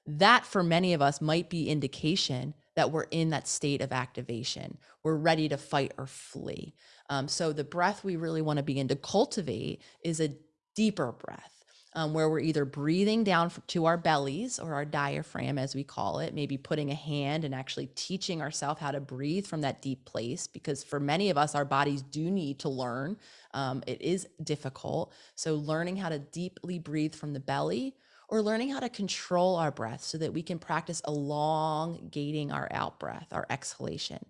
That for many of us might be indication that we're in that state of activation. We're ready to fight or flee. Um, so the breath we really want to begin to cultivate is a deeper breath. Um, where we're either breathing down to our bellies or our diaphragm, as we call it, maybe putting a hand and actually teaching ourselves how to breathe from that deep place. Because for many of us, our bodies do need to learn. Um, it is difficult. So, learning how to deeply breathe from the belly or learning how to control our breath so that we can practice elongating our out breath, our exhalation.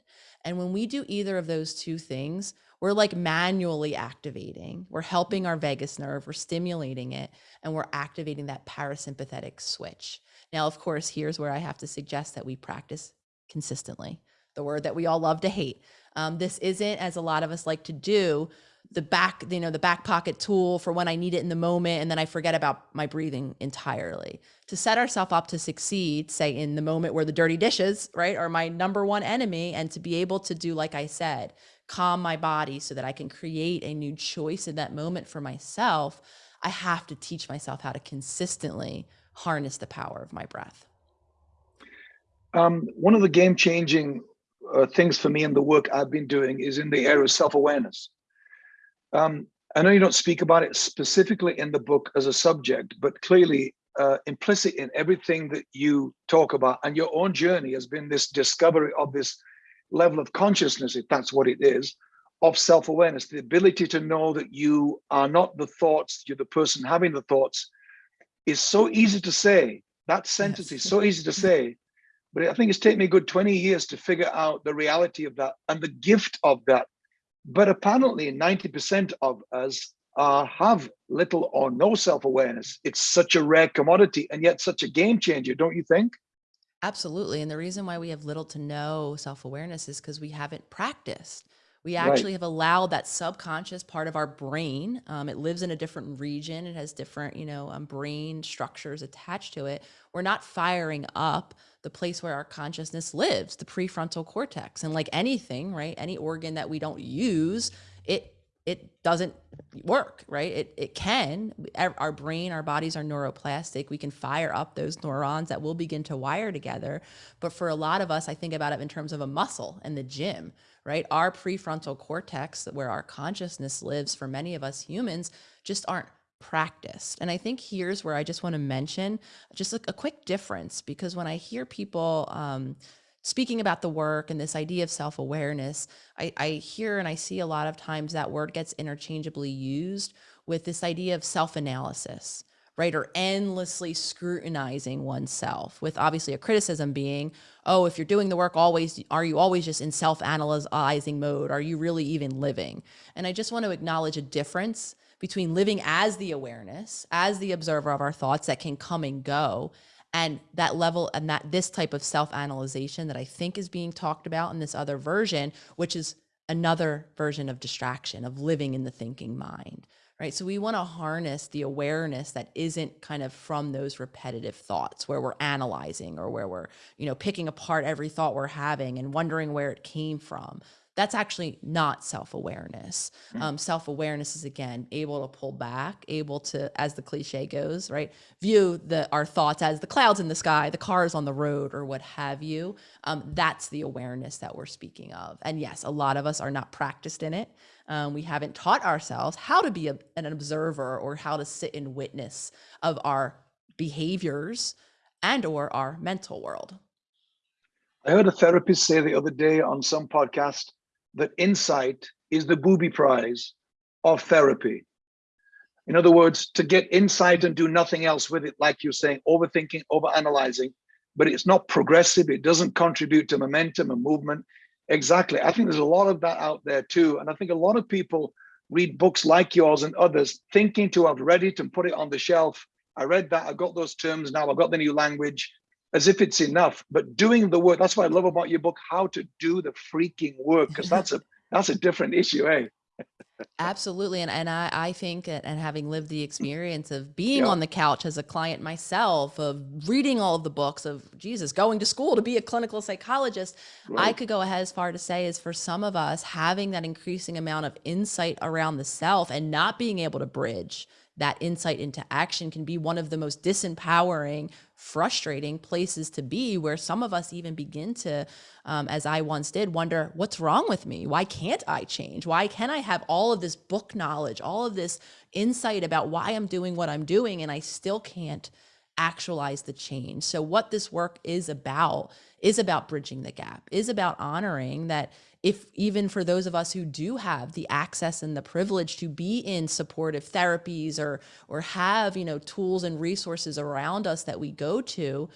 And when we do either of those two things, we're like manually activating. We're helping our vagus nerve, we're stimulating it, and we're activating that parasympathetic switch. Now, of course, here's where I have to suggest that we practice consistently, the word that we all love to hate. Um, this isn't, as a lot of us like to do, the back, you know, the back pocket tool for when I need it in the moment and then I forget about my breathing entirely. To set ourselves up to succeed, say in the moment where the dirty dishes, right, are my number one enemy and to be able to do like I said, calm my body so that I can create a new choice in that moment for myself, I have to teach myself how to consistently harness the power of my breath. Um, one of the game changing uh, things for me in the work I've been doing is in the area of self awareness. Um, I know you don't speak about it specifically in the book as a subject, but clearly uh, implicit in everything that you talk about and your own journey has been this discovery of this level of consciousness, if that's what it is, of self-awareness, the ability to know that you are not the thoughts, you're the person having the thoughts, is so easy to say. That sentence yes. is so easy to say, but I think it's taken me a good 20 years to figure out the reality of that and the gift of that. But apparently 90% of us have little or no self-awareness. It's such a rare commodity and yet such a game changer, don't you think? Absolutely. And the reason why we have little to no self awareness is because we haven't practiced. We actually right. have allowed that subconscious part of our brain. Um, it lives in a different region. It has different, you know, um, brain structures attached to it. We're not firing up the place where our consciousness lives, the prefrontal cortex. And like anything, right, any organ that we don't use, it it doesn't work, right? It, it can. Our brain, our bodies are neuroplastic. We can fire up those neurons that will begin to wire together. But for a lot of us, I think about it in terms of a muscle in the gym, right? Our prefrontal cortex, where our consciousness lives for many of us humans, just aren't practiced. And I think here's where I just want to mention just a, a quick difference because when I hear people, um, speaking about the work and this idea of self-awareness, I, I hear and I see a lot of times that word gets interchangeably used with this idea of self-analysis right? Or endlessly scrutinizing oneself with obviously a criticism being, oh, if you're doing the work always, are you always just in self-analyzing mode? Are you really even living? And I just want to acknowledge a difference between living as the awareness, as the observer of our thoughts that can come and go, and that level and that this type of self-analyzation that I think is being talked about in this other version, which is another version of distraction, of living in the thinking mind, right? So we want to harness the awareness that isn't kind of from those repetitive thoughts where we're analyzing or where we're, you know, picking apart every thought we're having and wondering where it came from that's actually not self-awareness. Mm. Um, self-awareness is again able to pull back, able to, as the cliche goes, right, view the our thoughts as the clouds in the sky, the cars on the road, or what have you. Um, that's the awareness that we're speaking of. And yes, a lot of us are not practiced in it. Um, we haven't taught ourselves how to be a, an observer or how to sit in witness of our behaviors and or our mental world. I heard a therapist say the other day on some podcast that insight is the booby prize of therapy. In other words, to get insight and do nothing else with it, like you're saying, overthinking, overanalyzing, but it's not progressive. It doesn't contribute to momentum and movement. Exactly. I think there's a lot of that out there too. And I think a lot of people read books like yours and others thinking to have read it and put it on the shelf. I read that, I got those terms now, I've got the new language as if it's enough, but doing the work. That's what I love about your book, how to do the freaking work, because that's a that's a different issue, eh? Absolutely. And, and I, I think, and having lived the experience of being yeah. on the couch as a client myself, of reading all of the books, of Jesus, going to school to be a clinical psychologist, right. I could go ahead as far to say is for some of us, having that increasing amount of insight around the self and not being able to bridge that insight into action can be one of the most disempowering, frustrating places to be, where some of us even begin to, um, as I once did, wonder what's wrong with me? Why can't I change? Why can I have all of this book knowledge, all of this insight about why I'm doing what I'm doing, and I still can't actualize the change? So, what this work is about is about bridging the gap, is about honoring that if even for those of us who do have the access and the privilege to be in supportive therapies or or have you know tools and resources around us that we go to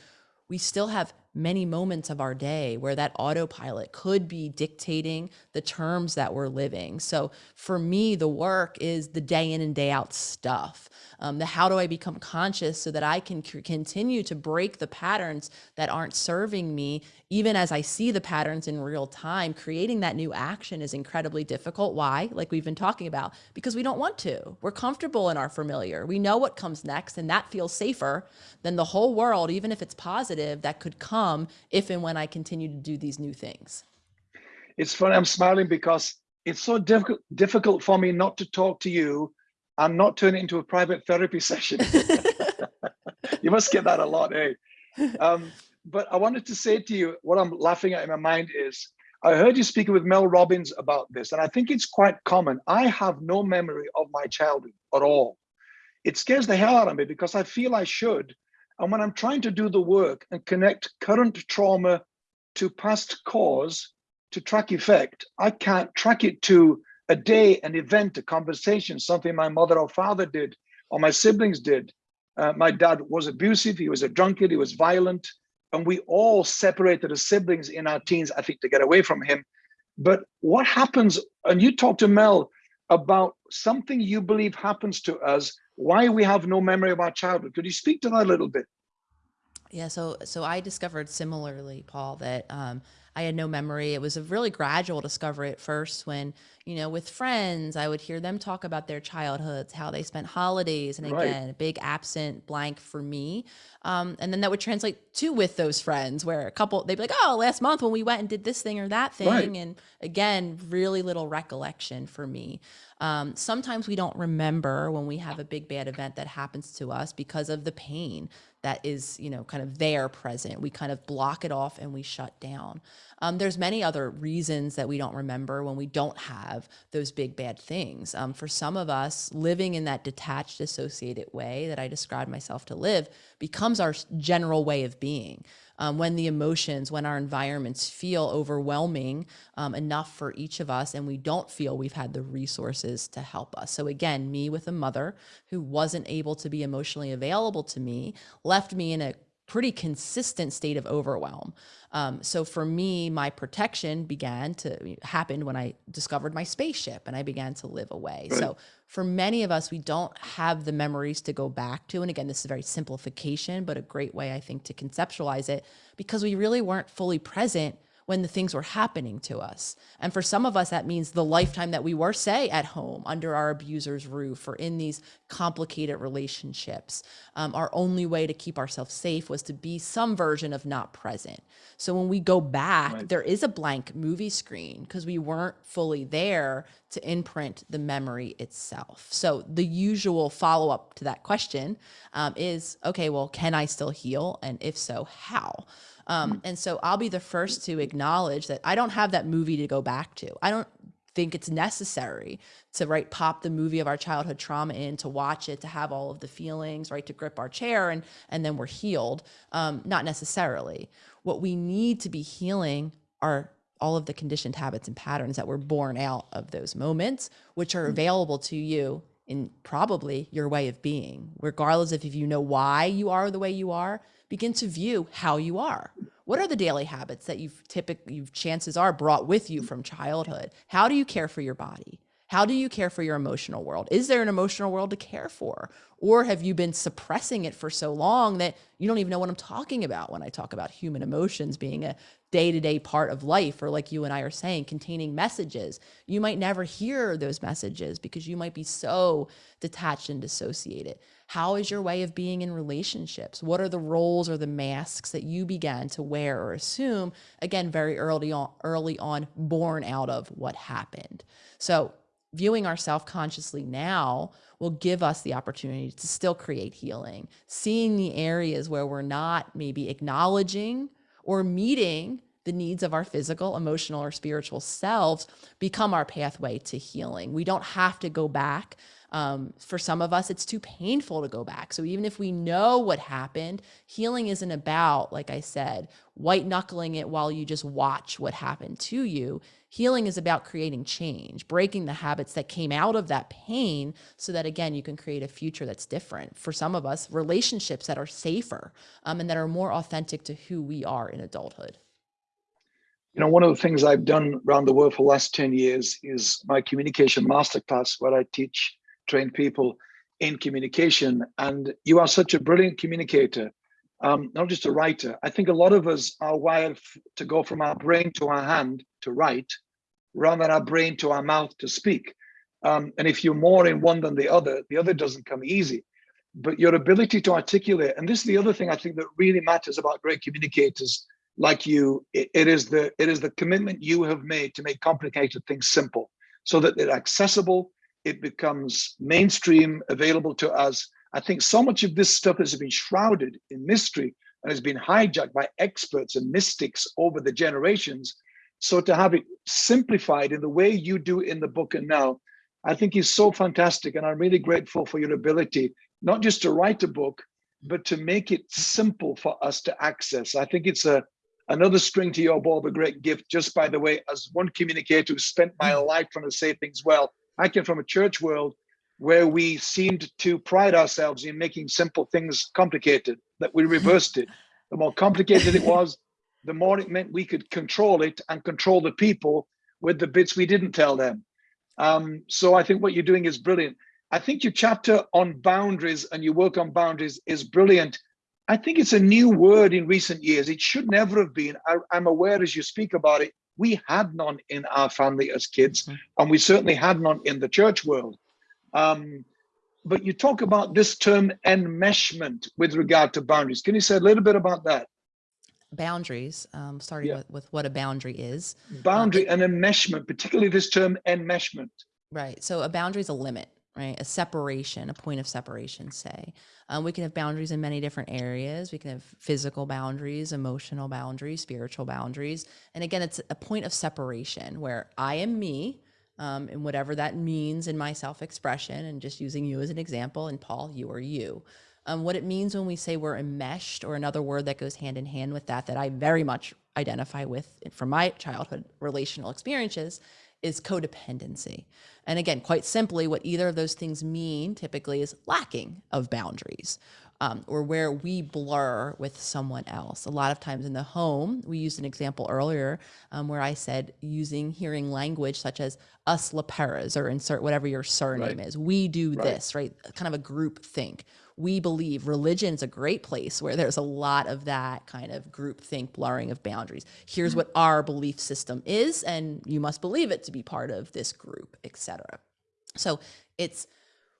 we still have many moments of our day where that autopilot could be dictating the terms that we're living. So for me, the work is the day in and day out stuff. Um, the how do I become conscious so that I can continue to break the patterns that aren't serving me, even as I see the patterns in real time. Creating that new action is incredibly difficult. Why? Like we've been talking about, because we don't want to. We're comfortable in our familiar. We know what comes next, and that feels safer than the whole world, even if it's positive, that could come if and when I continue to do these new things. It's funny, I'm smiling because it's so difficult difficult for me not to talk to you and not turn it into a private therapy session. you must get that a lot, eh? Um, but I wanted to say to you, what I'm laughing at in my mind is, I heard you speaking with Mel Robbins about this, and I think it's quite common. I have no memory of my childhood at all. It scares the hell out of me because I feel I should. And when I'm trying to do the work and connect current trauma to past cause to track effect, I can't track it to a day, an event, a conversation, something my mother or father did, or my siblings did. Uh, my dad was abusive, he was a drunkard, he was violent, and we all separated as siblings in our teens, I think, to get away from him. But what happens, and you talked to Mel about something you believe happens to us, why we have no memory of our childhood. Could you speak to that a little bit? Yeah, so so I discovered similarly, Paul, that um, I had no memory. It was a really gradual discovery at first when, you know, with friends, I would hear them talk about their childhoods, how they spent holidays. And Right. again, a big absent blank for me. Um, and then that would translate to with those friends where a couple, they'd be like, oh, last month when we went and did this thing or that Right. thing. And again, really little recollection for me. Um, sometimes we don't remember when we have a big bad event that happens to us because of the pain that is, you know, kind of there present. We kind of block it off and we shut down. Um, there's many other reasons that we don't remember when we don't have those big bad things. Um, for some of us, living in that detached, associated way that I described myself to live becomes our general way of being um, when the emotions, when our environments feel overwhelming um, enough for each of us, and we don't feel we've had the resources to help us. So, again, me with a mother who wasn't able to be emotionally available to me left me in a pretty consistent state of overwhelm. Um, so for me, my protection began to happen when I discovered my spaceship and I began to live away. Right. So for many of us, we don't have the memories to go back to. And again, this is a very simplification, but a great way I think to conceptualize it because we really weren't fully present when the things were happening to us. And for some of us, that means the lifetime that we were, say, at home under our abuser's roof or in these complicated relationships. Um, our only way to keep ourselves safe was to be some version of not present. So when we go back, Right. there is a blank movie screen because we weren't fully there to imprint the memory itself. So the usual follow up to that question um, is okay, well, can I still heal? And if so, how? Um, and so I'll be the first to acknowledge that I don't have that movie to go back to. I don't think it's necessary to right pop the movie of our childhood trauma in to watch it to have all of the feelings right to grip our chair and and then we're healed. Um, not necessarily. What we need to be healing are all of the conditioned habits and patterns that were born out of those moments which are available to you in probably your way of being. Regardless of if you know why you are the way you are begin to view how you are. What are the daily habits that you've typically you've chances are brought with you from childhood? How do you care for your body? How do you care for your emotional world? Is there an emotional world to care for? Or have you been suppressing it for so long that you don't even know what i'm talking about when i talk about human emotions being a day-to-day part of life or like you and i are saying containing messages you might never hear those messages because you might be so detached and dissociated how is your way of being in relationships? What are the roles or the masks that you began to wear or assume? Again, very early on, early on, born out of what happened. So viewing ourselves consciously now will give us the opportunity to still create healing, seeing the areas where we're not maybe acknowledging or meeting the needs of our physical, emotional, or spiritual selves become our pathway to healing. We don't have to go back um, for some of us, it's too painful to go back. So even if we know what happened, healing isn't about, like I said, white knuckling it while you just watch what happened to you. Healing is about creating change, breaking the habits that came out of that pain so that, again, you can create a future that's different. For some of us, relationships that are safer um, and that are more authentic to who we are in adulthood. You know, one of the things I've done around the world for the last 10 years is my communication masterclass, where I teach trained people in communication. And you are such a brilliant communicator, um, not just a writer. I think a lot of us are wired to go from our brain to our hand to write, rather than our brain to our mouth to speak. Um, and if you're more in one than the other, the other doesn't come easy. But your ability to articulate, and this is the other thing I think that really matters about great communicators like you, it, it is the it is the commitment you have made to make complicated things simple so that they're accessible, it becomes mainstream, available to us. I think so much of this stuff has been shrouded in mystery and has been hijacked by experts and mystics over the generations. So to have it simplified in the way you do in the book and now, I think is so fantastic. And I'm really grateful for your ability, not just to write a book, but to make it simple for us to access. I think it's a another string to your bow, a great gift. Just by the way, as one communicator who spent my mm. life trying to say things well, I came from a church world where we seemed to pride ourselves in making simple things complicated, that we reversed it. The more complicated it was, the more it meant we could control it and control the people with the bits we didn't tell them. Um, so I think what you're doing is brilliant. I think your chapter on boundaries and your work on boundaries is brilliant. I think it's a new word in recent years. It should never have been. I, am aware as you speak about it, we had none in our family as kids, mm-hmm. and we certainly had none in the church world. Um, but you talk about this term enmeshment with regard to boundaries. Can you say a little bit about that? Boundaries, um, starting yeah. with, with, what a boundary is. Boundary um, and enmeshment, particularly this term enmeshment. Right. So a boundary is a limit right? A separation, a point of separation, say. Um, we can have boundaries in many different areas. We can have physical boundaries, emotional boundaries, spiritual boundaries. And again, it's a point of separation where I am me, um, and whatever that means in my self expression, and just using you as an example, and Paul, you are you. Um, what it means when we say we're enmeshed, or another word that goes hand in hand with that, that I very much identify with from my childhood relational experiences, is codependency. And again, quite simply, what either of those things mean typically is lacking of boundaries. Um, or where we blur with someone else. A lot of times in the home, we used an example earlier um, where I said using hearing language such as us LePeras or insert whatever your surname right. is. We do right. this, right? Kind of a group think we believe religion is a great place where there's a lot of that kind of group think blurring of boundaries. Here's what our belief system is, and you must believe it to be part of this group, etc. So it's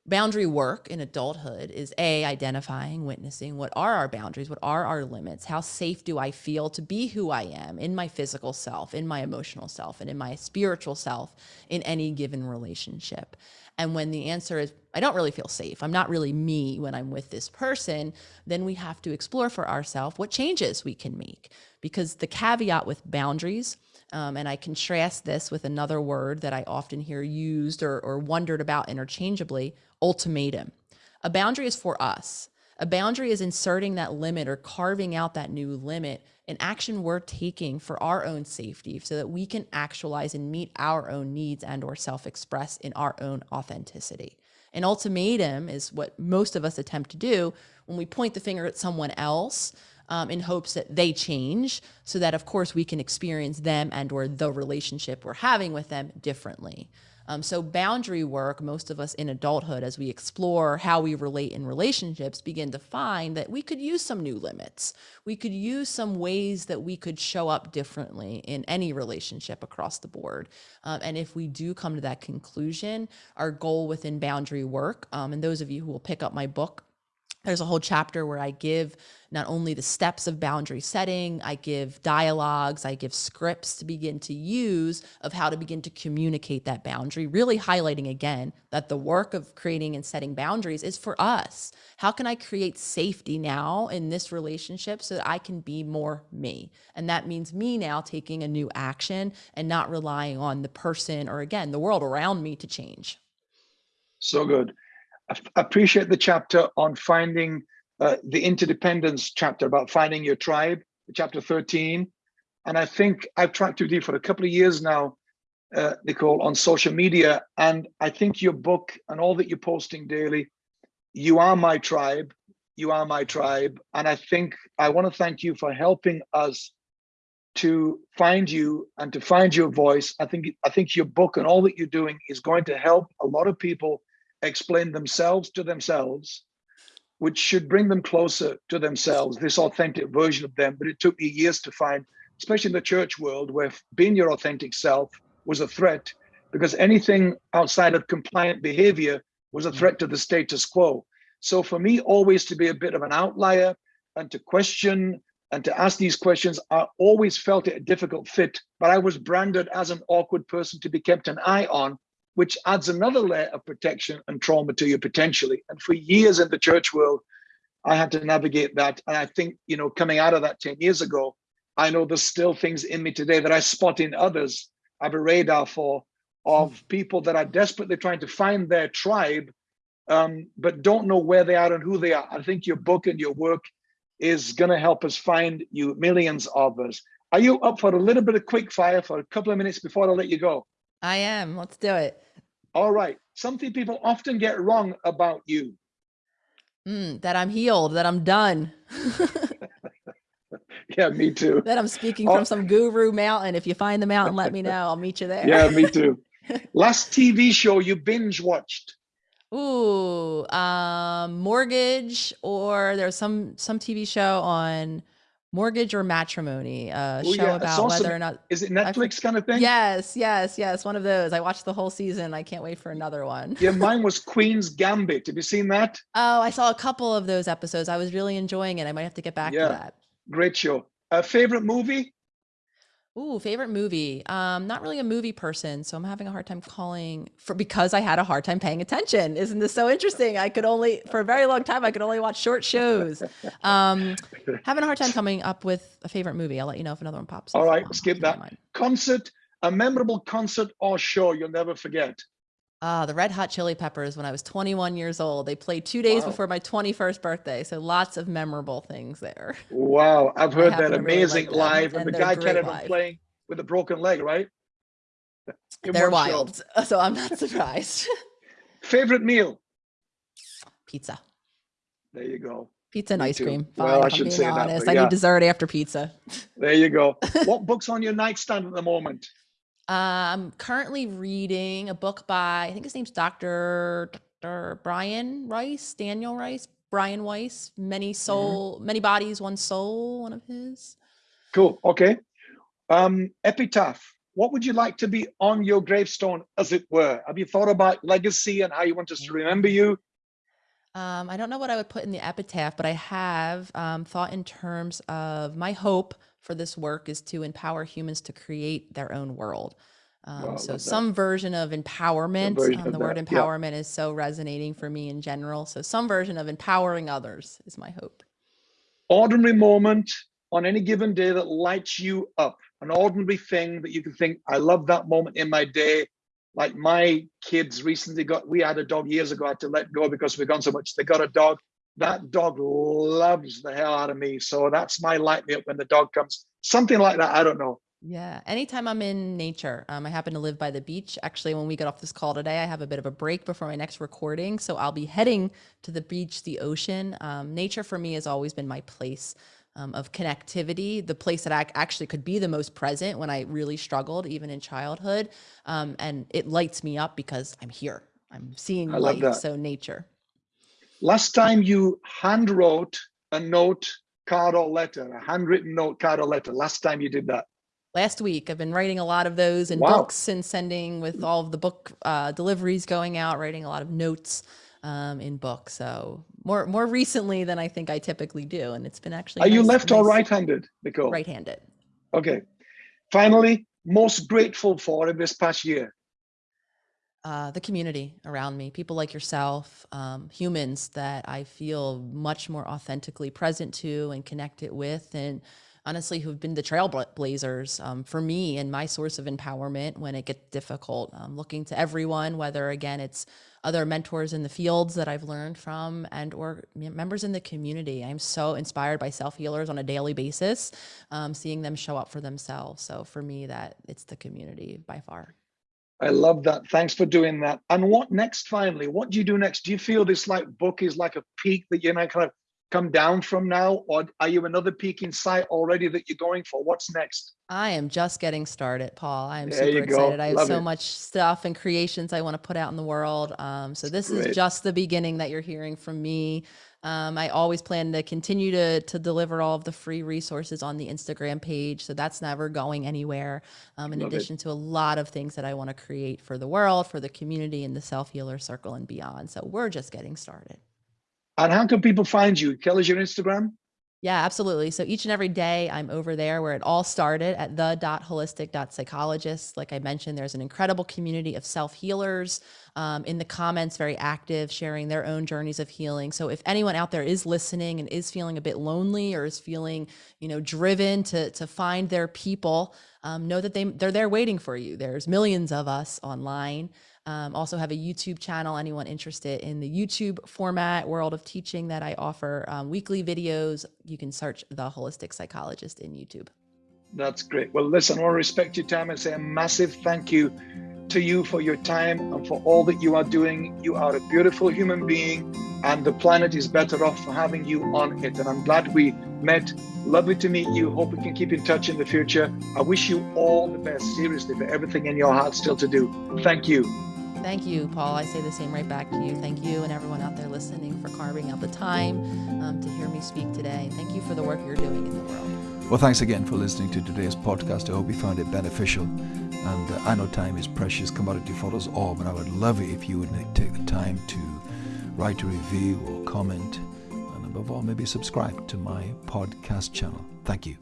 boundary work in adulthood is a identifying witnessing what are our boundaries what are our limits how safe do i feel to be who i am in my physical self in my emotional self and in my spiritual self in any given relationship and when the answer is, I don't really feel safe, I'm not really me when I'm with this person, then we have to explore for ourselves what changes we can make. Because the caveat with boundaries, um, and I contrast this with another word that I often hear used or, or wondered about interchangeably ultimatum. A boundary is for us. A boundary is inserting that limit or carving out that new limit, an action we're taking for our own safety so that we can actualize and meet our own needs and or self-express in our own authenticity. An ultimatum is what most of us attempt to do when we point the finger at someone else um, in hopes that they change so that of course we can experience them and or the relationship we're having with them differently. Um, so boundary work, most of us in adulthood, as we explore how we relate in relationships, begin to find that we could use some new limits. We could use some ways that we could show up differently in any relationship across the board. Um, and if we do come to that conclusion, our goal within boundary work, um, and those of you who will pick up my book there's a whole chapter where I give not only the steps of boundary setting, I give dialogues, I give scripts to begin to use of how to begin to communicate that boundary, really highlighting again that the work of creating and setting boundaries is for us. How can I create safety now in this relationship so that I can be more me? And that means me now taking a new action and not relying on the person or again, the world around me to change. So good. I appreciate the chapter on finding uh, the interdependence chapter about finding your tribe, chapter 13. And I think I've tracked you for a couple of years now, uh, Nicole, on social media. And I think your book and all that you're posting daily, you are my tribe, you are my tribe. And I think I want to thank you for helping us to find you and to find your voice. I think I think your book and all that you're doing is going to help a lot of people explain themselves to themselves which should bring them closer to themselves, this authentic version of them. But it took me years to find, especially in the church world, where being your authentic self was a threat because anything outside of compliant behavior was a threat to the status quo. So for me, always to be a bit of an outlier and to question and to ask these questions, I always felt it a difficult fit, but I was branded as an awkward person to be kept an eye on which adds another layer of protection and trauma to you potentially. And for years in the church world, I had to navigate that. And I think, you know, coming out of that 10 years ago, I know there's still things in me today that I spot in others. I have a radar for of hmm. people that are desperately trying to find their tribe, um, but don't know where they are and who they are. I think your book and your work is going to help us find you millions of us. Are you up for a little bit of quick fire for a couple of minutes before I let you go? I am. Let's do it. All right. Something people often get wrong about you. Mm, that I'm healed, that I'm done. yeah, me too. That I'm speaking oh. from some guru mountain. If you find the mountain, let me know. I'll meet you there. Yeah, me too. Last TV show you binge watched. Ooh, um, mortgage, or there's some some TV show on mortgage or matrimony a show yeah, about awesome. whether or not is it netflix kind of thing? Yes yes yes one of those. I watched the whole season. I can't wait for another one. Yeah mine was queen's gambit. Have you seen that? Oh i saw a couple of those episodes. I was really enjoying it. I might have to get back yeah. to that. Great show. A favorite movie Ooh, favorite movie. Um, not really a movie person, so I'm having a hard time calling for because I had a hard time paying attention. Isn't this so interesting? I could only for a very long time I could only watch short shows. Um, having a hard time coming up with a favorite movie. I'll let you know if another one pops. All right, skip that. Concert, a memorable concert or show you'll never forget. Ah, the Red Hot Chili Peppers when I was 21 years old. They played two days wow. before my 21st birthday. So lots of memorable things there. Wow. I've heard that amazing really live. And, and the guy kind of playing with a broken leg, right? They're wild. Show. So I'm not surprised. Favorite meal? Pizza. There you go. Pizza and Me ice too. cream. Fine, well, I shouldn't say honest. that. Yeah. I need dessert after pizza. There you go. what book's on your nightstand at the moment? I'm currently reading a book by, I think his name's Dr. Dr. Brian Rice, Daniel Rice, Brian Weiss, Many mm-hmm. Soul, mm-hmm. Many Bodies, One Soul, one of his. Cool. Okay. Um, epitaph. What would you like to be on your gravestone, as it were? Have you thought about legacy and how you want us to remember you? Um, I don't know what I would put in the epitaph, but I have um, thought in terms of my hope for this work is to empower humans to create their own world. Um, wow, so some that. version of empowerment. Version um, the of word that. empowerment yeah. is so resonating for me in general. So some version of empowering others is my hope. Ordinary moment on any given day that lights you up. An ordinary thing that you can think, I love that moment in my day. Like my kids recently got, we had a dog years ago, I had to let go because we've gone so much. They got a dog that dog loves the hell out of me. So that's my light me up when the dog comes. Something like that. I don't know. Yeah. Anytime I'm in nature, um, I happen to live by the beach. Actually, when we get off this call today, I have a bit of a break before my next recording. So I'll be heading to the beach, the ocean. Um, nature for me has always been my place um, of connectivity, the place that I actually could be the most present when I really struggled, even in childhood. Um, and it lights me up because I'm here. I'm seeing I life. So nature. Last time you hand wrote a note, card or letter, a handwritten note, card or letter, last time you did that? last week. I've been writing a lot of those in Wow. books and sending with all of the book uh, deliveries going out, writing a lot of notes um, in books. So more more recently than I think I typically do, and it's been actually. Are you nice- left or right-handed, Nicole? Right-handed. Okay. Finally, most grateful for in this past year. uh, the community around me, people like yourself, um, humans that I feel much more authentically present to and connected with, and honestly, who've been the trailblazers um, for me and my source of empowerment when it gets difficult. Um, looking to everyone, whether again it's other mentors in the fields that I've learned from and or members in the community. I'm so inspired by self healers on a daily basis, um, seeing them show up for themselves. So for me, that it's the community by far. I love that. Thanks for doing that. And what next, finally? What do you do next? Do you feel this like book is like a peak that you're now kind of come down from now? Or are you another peak in sight already that you're going for? What's next? I am just getting started, Paul. I am There super excited. I have Love so it. much stuff and creations I want to put out in the world. Um, so this Great. is just the beginning that you're hearing from me. Um, I always plan to continue to to deliver all of the free resources on the Instagram page, so that's never going anywhere. Um, in Love it. addition to a lot of things that I want to create for the world, for the community, and the self healer circle and beyond. So we're just getting started. And how can people find you? Tell us your Instagram. Yeah, absolutely. So each and every day I'm over there where it all started at the the.holistic.psychologist. Like I mentioned, there's an incredible community of self healers um, in the comments, very active, sharing their own journeys of healing. So if anyone out there is listening and is feeling a bit lonely or is feeling, you know, driven to to find their people, um, know that they they're there waiting for you. There's millions of us online. Um, also have a YouTube channel. Anyone interested in the YouTube format, world of teaching that I offer um, weekly videos, you can search the holistic psychologist in YouTube. That's great. Well, listen, I want to respect your time and say a massive thank you to you for your time and for all that you are doing. You are a beautiful human being, and the planet is better off for having you on it. And I'm glad we met. Lovely to meet you. Hope we can keep in touch in the future. I wish you all the best, seriously, for everything in your heart still to do. Thank you. Thank you, Paul. I say the same right back to you. Thank you and everyone out there listening for carving out the time um, to hear me speak today. Thank you for the work you're doing in the world. Well, thanks again for listening to today's podcast. I hope you found it beneficial. And uh, I know time is precious commodity for us all, but I would love it if you would take the time to write a review or comment, and above all, maybe subscribe to my podcast channel. Thank you.